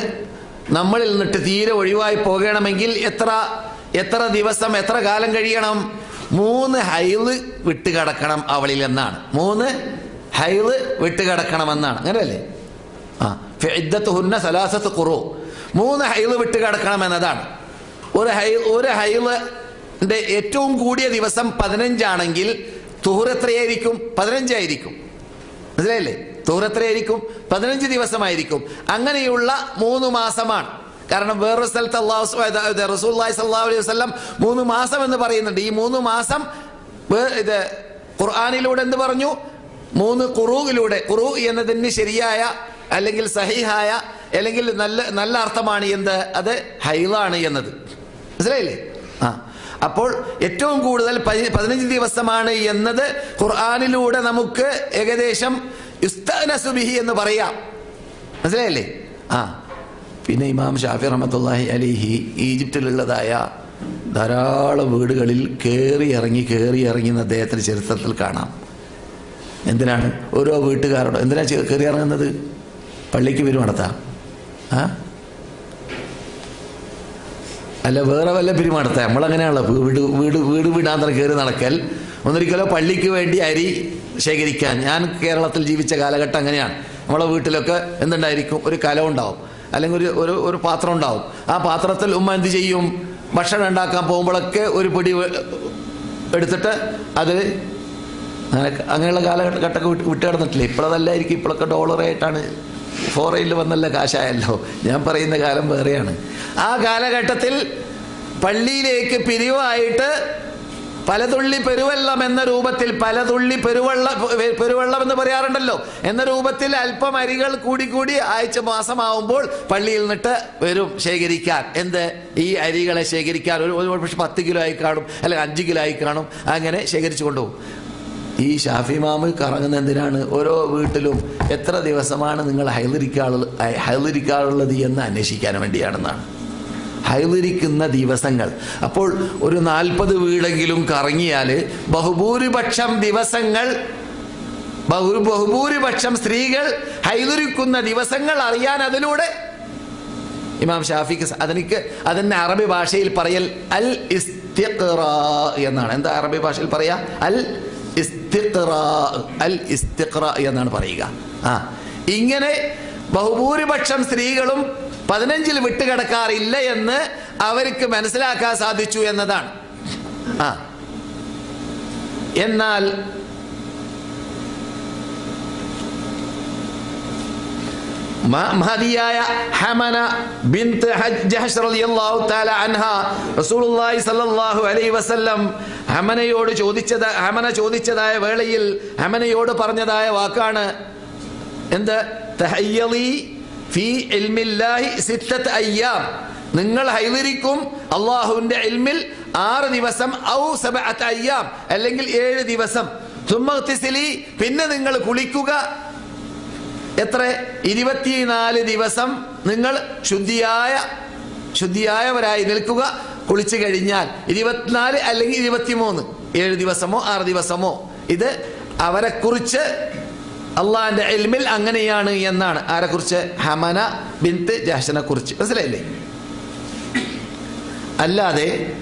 Speaker 2: നമ്മളിൽ നിന്നിട്ട് തീരെ ഒഴിവായി പോകണമെങ്കിൽ എത്ര എത്ര ദിവസം എത്ര കാലം കഴിയണം? മൂന്ന് ഹൈൽ വിട്ടുകിടക്കണം അവളിൽ എന്നാണ്. മൂന്ന് ഹൈൽ വിട്ടുകിടക്കണമെന്നാണ് അങ്ങനെയല്ലേ? ആ ഫിദ്ദത്ത് ഹുന്ന സലാസത്ത് കുറു മൂന്ന് ഹൈൽ വിട്ടുകിടക്കണം എന്നതാണ്. ഒരു ഹൈ ഒരു ഹൈളിന്റെ ഏറ്റവും കൂടിയ ദിവസം പതിനഞ്ചാണെങ്കിൽ തുഹർ എത്രയായിരിക്കും? പതിനഞ്ചായിരിക്കും. മനസ്സിലായില്ലേ? തുഹർ എത്രയായിരിക്കും? പതിനഞ്ച് ദിവസമായിരിക്കും. അങ്ങനെയുള്ള മൂന്ന് മാസമാണ്. കാരണം വേറൊരു സ്ഥലത്ത് അള്ളാഹു റസൂല്ലായി സല്ലാ അലൈഹി വസ്ലം മൂന്ന് മാസം എന്ന് പറയുന്നുണ്ട്. ഈ മൂന്ന് മാസം ഇത് ഖുർആാനിലൂടെ എന്ത് പറഞ്ഞു? മൂന്ന് ഖുറൂയിലൂടെ ഖുറു എന്നതിന് ശരിയായ അല്ലെങ്കിൽ സഹിഹായ അല്ലെങ്കിൽ നല്ല നല്ല അർത്ഥമാണ് എന്ത്? അത് ഹൈലാണ് എന്നത്. മനസ്സിലായില്ലേ? ആ. അപ്പോൾ ഏറ്റവും കൂടുതൽ പതി- പതിനഞ്ച് ദിവസമാണ് എന്നത് ഖുർആാനിലൂടെ നമുക്ക് ഏകദേശം എന്ന് പറയാം. മനസ്സിലായില്ലേ? ആ. പിന്നെ ഇമാം ഷാഫി റഹമത്തല്ലാഹി അലിഹി ഈജിപ്തിലുള്ളതായ ധാരാളം വീടുകളിൽ കയറി ഇറങ്ങി കയറി ഇറങ്ങി അദ്ദേഹത്തിന്റെ ചരിത്രത്തിൽ കാണാം. എന്തിനാണ്? ഓരോ വീട്ടുകാരോട് എന്തിനാ കയറി ഇറങ്ങുന്നത്? പള്ളിക്ക് വരും നടത്താം ആ? അല്ല വേറെ വല്ല പിരി നടത്താം നമ്മളങ്ങനെയാണല്ലോ. വീട് വീട് വീട് വീടാന്തരം കയറി നടക്കൽ. ഒന്നിരിക്കലോ പള്ളിക്ക് വേണ്ടി അരി ശേഖരിക്കാൻ. ഞാൻ കേരളത്തിൽ ജീവിച്ച കാലഘട്ടം അങ്ങനെയാണ്. നമ്മളെ വീട്ടിലൊക്കെ എന്തുണ്ടായിരിക്കും? ഒരു കലം ഉണ്ടാവും. അല്ലെങ്കിൽ ഒരു ഒരു ഒരു പാത്രം ഉണ്ടാവും. ആ പാത്രത്തിൽ ഉമ്മ എന്ത് ചെയ്യും? ഭക്ഷണം ഉണ്ടാക്കാൻ പോകുമ്പോഴൊക്കെ ഒരു പിടി എടുത്തിട്ട് അത് അങ്ങനെ അങ്ങനെയുള്ള കാലഘട്ടമൊക്കെ വിട്ട് വിട്ട് കിടന്നിട്ടില്ല? ഇപ്പോഴതല്ലായിരിക്കും. ഇപ്പോഴൊക്കെ ഡോളറായിട്ടാണ് ഫോറയിൽ വന്നല്ല കാശായല്ലോ. ഞാൻ പറയുന്ന കാലം വേറെയാണ്. ആ കാലഘട്ടത്തിൽ പള്ളിയിലേക്ക് പിരിവായിട്ട് പലതുള്ളി പെരുവെള്ളം എന്ന രൂപത്തിൽ പലതുള്ളി പെരുവെള്ള പെരുവെള്ളം എന്ന് പറയാറുണ്ടല്ലോ. എന്ന രൂപത്തിൽ അല്പം അരികൾ കൂടിക്കൂടി കൂടി ആഴ്ച മാസമാവുമ്പോൾ പള്ളിയിൽ നിന്നിട്ട് വരും ശേഖരിക്കാൻ. എന്ത്? ഈ അരികളെ ശേഖരിക്കാൻ. ഒരു ഒരു പക്ഷെ പത്ത് കിലോ ആയി കാണും അല്ലെങ്കിൽ അഞ്ച് കിലോ ആയി കാണും. അങ്ങനെ ശേഖരിച്ചു കൊണ്ടുപോകും. ഈ ഷാഫി മാമ് കറങ്ങുന്ന എന്തിനാണ്? ഓരോ വീട്ടിലും എത്ര ദിവസമാണ് നിങ്ങൾ ഹൈലരിക്കാറുള്ള ഹൈലിരിക്കാറുള്ളത് എന്ന് അന്വേഷിക്കാൻ വേണ്ടിയാണെന്നാണ്. ഹൈലരിക്കുന്ന ദിവസങ്ങൾ. അപ്പോൾ ഒരു നാൽപ്പത് വീടെങ്കിലും കറങ്ങിയാൽ ബഹുഭൂരിപക്ഷം ദിവസങ്ങൾ ബഹു ബഹുഭൂരിപക്ഷം സ്ത്രീകൾ ഹൈലരിക്കുന്ന ദിവസങ്ങൾ അറിയാൻ അതിലൂടെ. ഇമാം ഷാഫിക്ക് അതെനിക്ക് അതെന്നെ അറബി ഭാഷയിൽ പറയൽ അൽ ഇസ്തിഖറ എന്നാണ്. എന്താ അറബി ഭാഷയിൽ പറയാ? അൽ ഇസ്തിഖറ അൽ ഇസ്തിഖറ എന്നാണ് പറയുക. ആ ഇങ്ങനെ ബഹുഭൂരിപക്ഷം സ്ത്രീകളും പതിനഞ്ചിൽ വിട്ടുകിടക്കാറില്ല എന്ന് അവർക്ക് മനസ്സിലാക്കാൻ സാധിച്ചു എന്നതാണ്. ആ. എന്നാൽ മഹതിയായ ഹമന ബിന്ത് ജഹഷ് റളിയല്ലാഹു തആല അൻഹ റസൂലുള്ളാഹി സ്വല്ലല്ലാഹു അലൈഹി വസല്ലം ഹമനയോട് ചോദിച്ചത് ഹമന ചോദിച്ചതായ വേളയിൽ ഹമനയോട് പറഞ്ഞതായ വാക്കാണ് എന്ത്? തഹയ്യളി ഫീ ഇൽമില്ലാഹി സിത്തത്ത് അയ്യാം. നിങ്ങൾ ഹൈവരിക്കും അള്ളാഹുവിന്റെ ഇൽമിൽ ആറ് ദിവസം ഔ സബഅത്ത് അയ്യാം അല്ലെങ്കിൽ ഏഴ് ദിവസം. തുമ്മത്തിസിലി പിന്നെ നിങ്ങൾ കുളിക്കുക. എത്ര? ഇരുപത്തിനാല് ദിവസം നിങ്ങൾ ശുദ്ധിയായ ശുദ്ധിയായവരായി നിൽക്കുക. കുളിച്ചു കഴിഞ്ഞാൽ ഇരുപത്തിനാല് അല്ലെങ്കിൽ ഇരുപത്തിമൂന്ന്. ഏഴ് ദിവസമോ ആറ് ദിവസമോ. ഇത് അവരെക്കുറിച്ച് അള്ളാഹിന്റെ എൽമിൽ അങ്ങനെയാണ് എന്നാണ്. ആരെക്കുറിച്ച് ഹമന ബിന്ത് ജാഷനെ കുറിച്ച്. മനസ്സിലായില്ലേ? അല്ലാതെ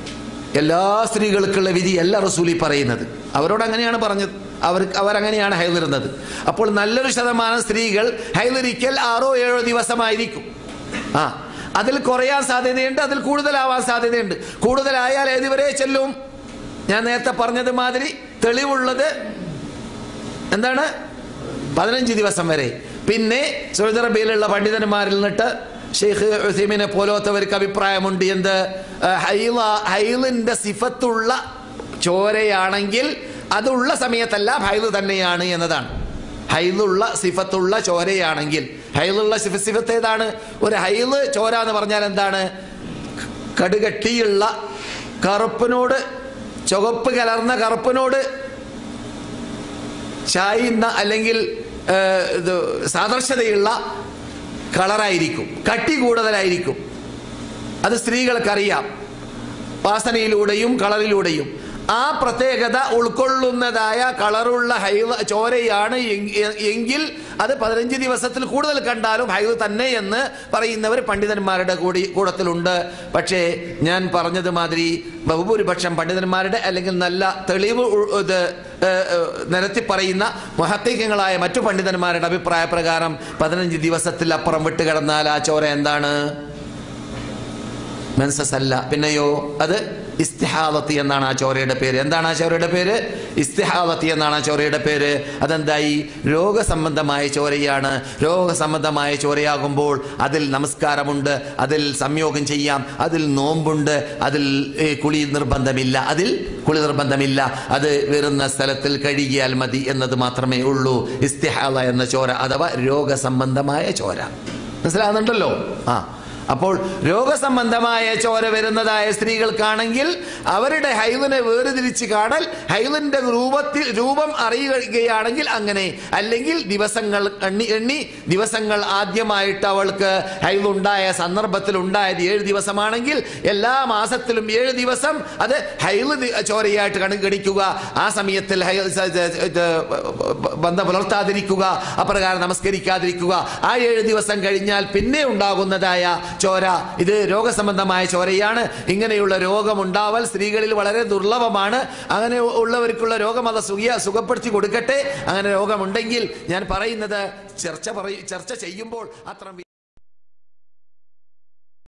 Speaker 2: എല്ലാ സ്ത്രീകൾക്കുള്ള വിധി അല്ല റസൂലി പറയുന്നത്. അവരോട് അങ്ങനെയാണ് പറഞ്ഞത്. അവർക്ക് അവരങ്ങനെയാണ് ഹൈലിരുന്നത് അപ്പോൾ നല്ലൊരു ശതമാനം സ്ത്രീകൾ ഹൈലിരിക്കൽ ആറോ ഏഴോ ദിവസമായിരിക്കും. ആ അതിൽ കുറയാൻ സാധ്യതയുണ്ട് അതിൽ കൂടുതലാവാൻ സാധ്യതയുണ്ട്. കൂടുതലായാൽ ഏതുവരെ ചെല്ലും? ഞാൻ നേരത്തെ പറഞ്ഞത് മാതിരി തെളിവുള്ളത് എന്താണ്? പതിനഞ്ച് ദിവസം വരെ. പിന്നെ സൗദി അറേബ്യയിലുള്ള പണ്ഡിതന്മാരിൽ നിന്നിട്ട് ഷെയ്ഖ് ഉസൈമിനെ പോലത്തവർക്ക് അഭിപ്രായമുണ്ട് എന്ത്? ഹൈല ഹൈലിന്റെ സിഫത്തുള്ള ചോരയാണെങ്കിൽ അതുള്ള സമയത്തല്ല ഹൈൽ തന്നെയാണ് എന്നതാണ്. ഹൈലുള്ള സിഫത്തുള്ള ചോരയാണെങ്കിൽ. ഹൈലുള്ള സിഫ സിഫത്ത് ഏതാണ്? ഒരു ഹൈൽ ചോര എന്ന് പറഞ്ഞാൽ എന്താണ്? കടുകട്ടിയുള്ള കറുപ്പിനോട് ചുവപ്പ് കലർന്ന കറുപ്പിനോട് ചായുന്ന അല്ലെങ്കിൽ സാദൃശ്യതയുള്ള കളറായിരിക്കും. കട്ടി കൂടുതലായിരിക്കും. അത് സ്ത്രീകൾക്കറിയാം. വാസനയിലൂടെയും കളറിലൂടെയും. ആ പ്രത്യേകത ഉൾക്കൊള്ളുന്നതായ കളറുള്ള ഹൈവ ചോരയാണ് എങ്- എങ്കിൽ അത് പതിനഞ്ച് ദിവസത്തിൽ കൂടുതൽ കണ്ടാലും ഹൈവ് തന്നെ എന്ന് പറയുന്നവർ പണ്ഡിതന്മാരുടെ കൂടി കൂടത്തിലുണ്ട്. പക്ഷേ ഞാൻ പറഞ്ഞത് മാതിരി ബഹുഭൂരിപക്ഷം പണ്ഡിതന്മാരുടെ അല്ലെങ്കിൽ നല്ല തെളിവ് ഇത് നിരത്തി പറയുന്ന മഹത്വങ്ങളായ മറ്റു പണ്ഡിതന്മാരുടെ അഭിപ്രായ പ്രകാരം പതിനഞ്ച് ദിവസത്തിൽ അപ്പുറം വിട്ട് കിടന്നാൽ ആ ചോര എന്താണ്? മെൻസസ് അല്ല. പിന്നെയോ? അത് ഇസ്തിഹാദത്തി എന്നാണ് ആ ചോരയുടെ പേര്. എന്താണ് ആ ചോരയുടെ പേര്? ഇസ്തിഹാദത്തി എന്നാണ് ആ ചോരയുടെ പേര്. അതെന്തായി? രോഗസംബന്ധമായ ചോരയാണ്. രോഗസംബന്ധമായ ചോരയാകുമ്പോൾ അതിൽ നമസ്കാരമുണ്ട് അതിൽ സംയോഗം ചെയ്യാം അതിൽ നോമ്പുണ്ട് അതിൽ കുളി നിർബന്ധമില്ല അതിൽ കുളി നിർബന്ധമില്ല. അത് വരുന്ന സ്ഥലത്തിൽ കഴുകിയാൽ മതി എന്നത് മാത്രമേ ഉള്ളൂ. ഇസ്തിഹാദ എന്ന ചോര അഥവാ രോഗസംബന്ധമായ ചോര. മനസ്സിലാകുന്നുണ്ടല്ലോ? ആ. അപ്പോൾ രോഗസംബന്ധമായ ചോര വരുന്നതായ സ്ത്രീകൾക്കാണെങ്കിൽ അവരുടെ ഹൈവിനെ വേർതിരിച്ച് കാണൽ ഹൈലിന്റെ രൂപത്തിൽ രൂപം അറിയുകയാണെങ്കിൽ അങ്ങനെ. അല്ലെങ്കിൽ ദിവസങ്ങൾ എണ്ണി എണ്ണി ദിവസങ്ങൾ ആദ്യമായിട്ട് അവൾക്ക് ഹൈലുണ്ടായ സന്ദർഭത്തിൽ ഉണ്ടായത് ഏഴ് ദിവസമാണെങ്കിൽ എല്ലാ മാസത്തിലും ഏഴ് ദിവസം അത് ഹൈവ് ചോരയായിട്ട് കണുകടിക്കുക ആ സമയത്തിൽ ബന്ധം പുലർത്താതിരിക്കുക അപ്രകാരം നമസ്കരിക്കാതിരിക്കുക. ആ ഏഴ് ദിവസം കഴിഞ്ഞാൽ പിന്നെ ഉണ്ടാകുന്നതായ ചോര. ഇത് രോഗസംബന്ധമായ ചോരയാണ്. ഇങ്ങനെയുള്ള രോഗമുണ്ടാവൽ സ്ത്രീകളിൽ വളരെ ദുർലഭമാണ്. അങ്ങനെ ഉള്ളവർക്കുള്ള രോഗം അത് സുഖ സുഖപ്പെടുത്തി കൊടുക്കട്ടെ. അങ്ങനെ രോഗമുണ്ടെങ്കിൽ ഞാൻ പറയുന്നത് ചർച്ച പറയും ചർച്ച ചെയ്യുമ്പോൾ അത്ര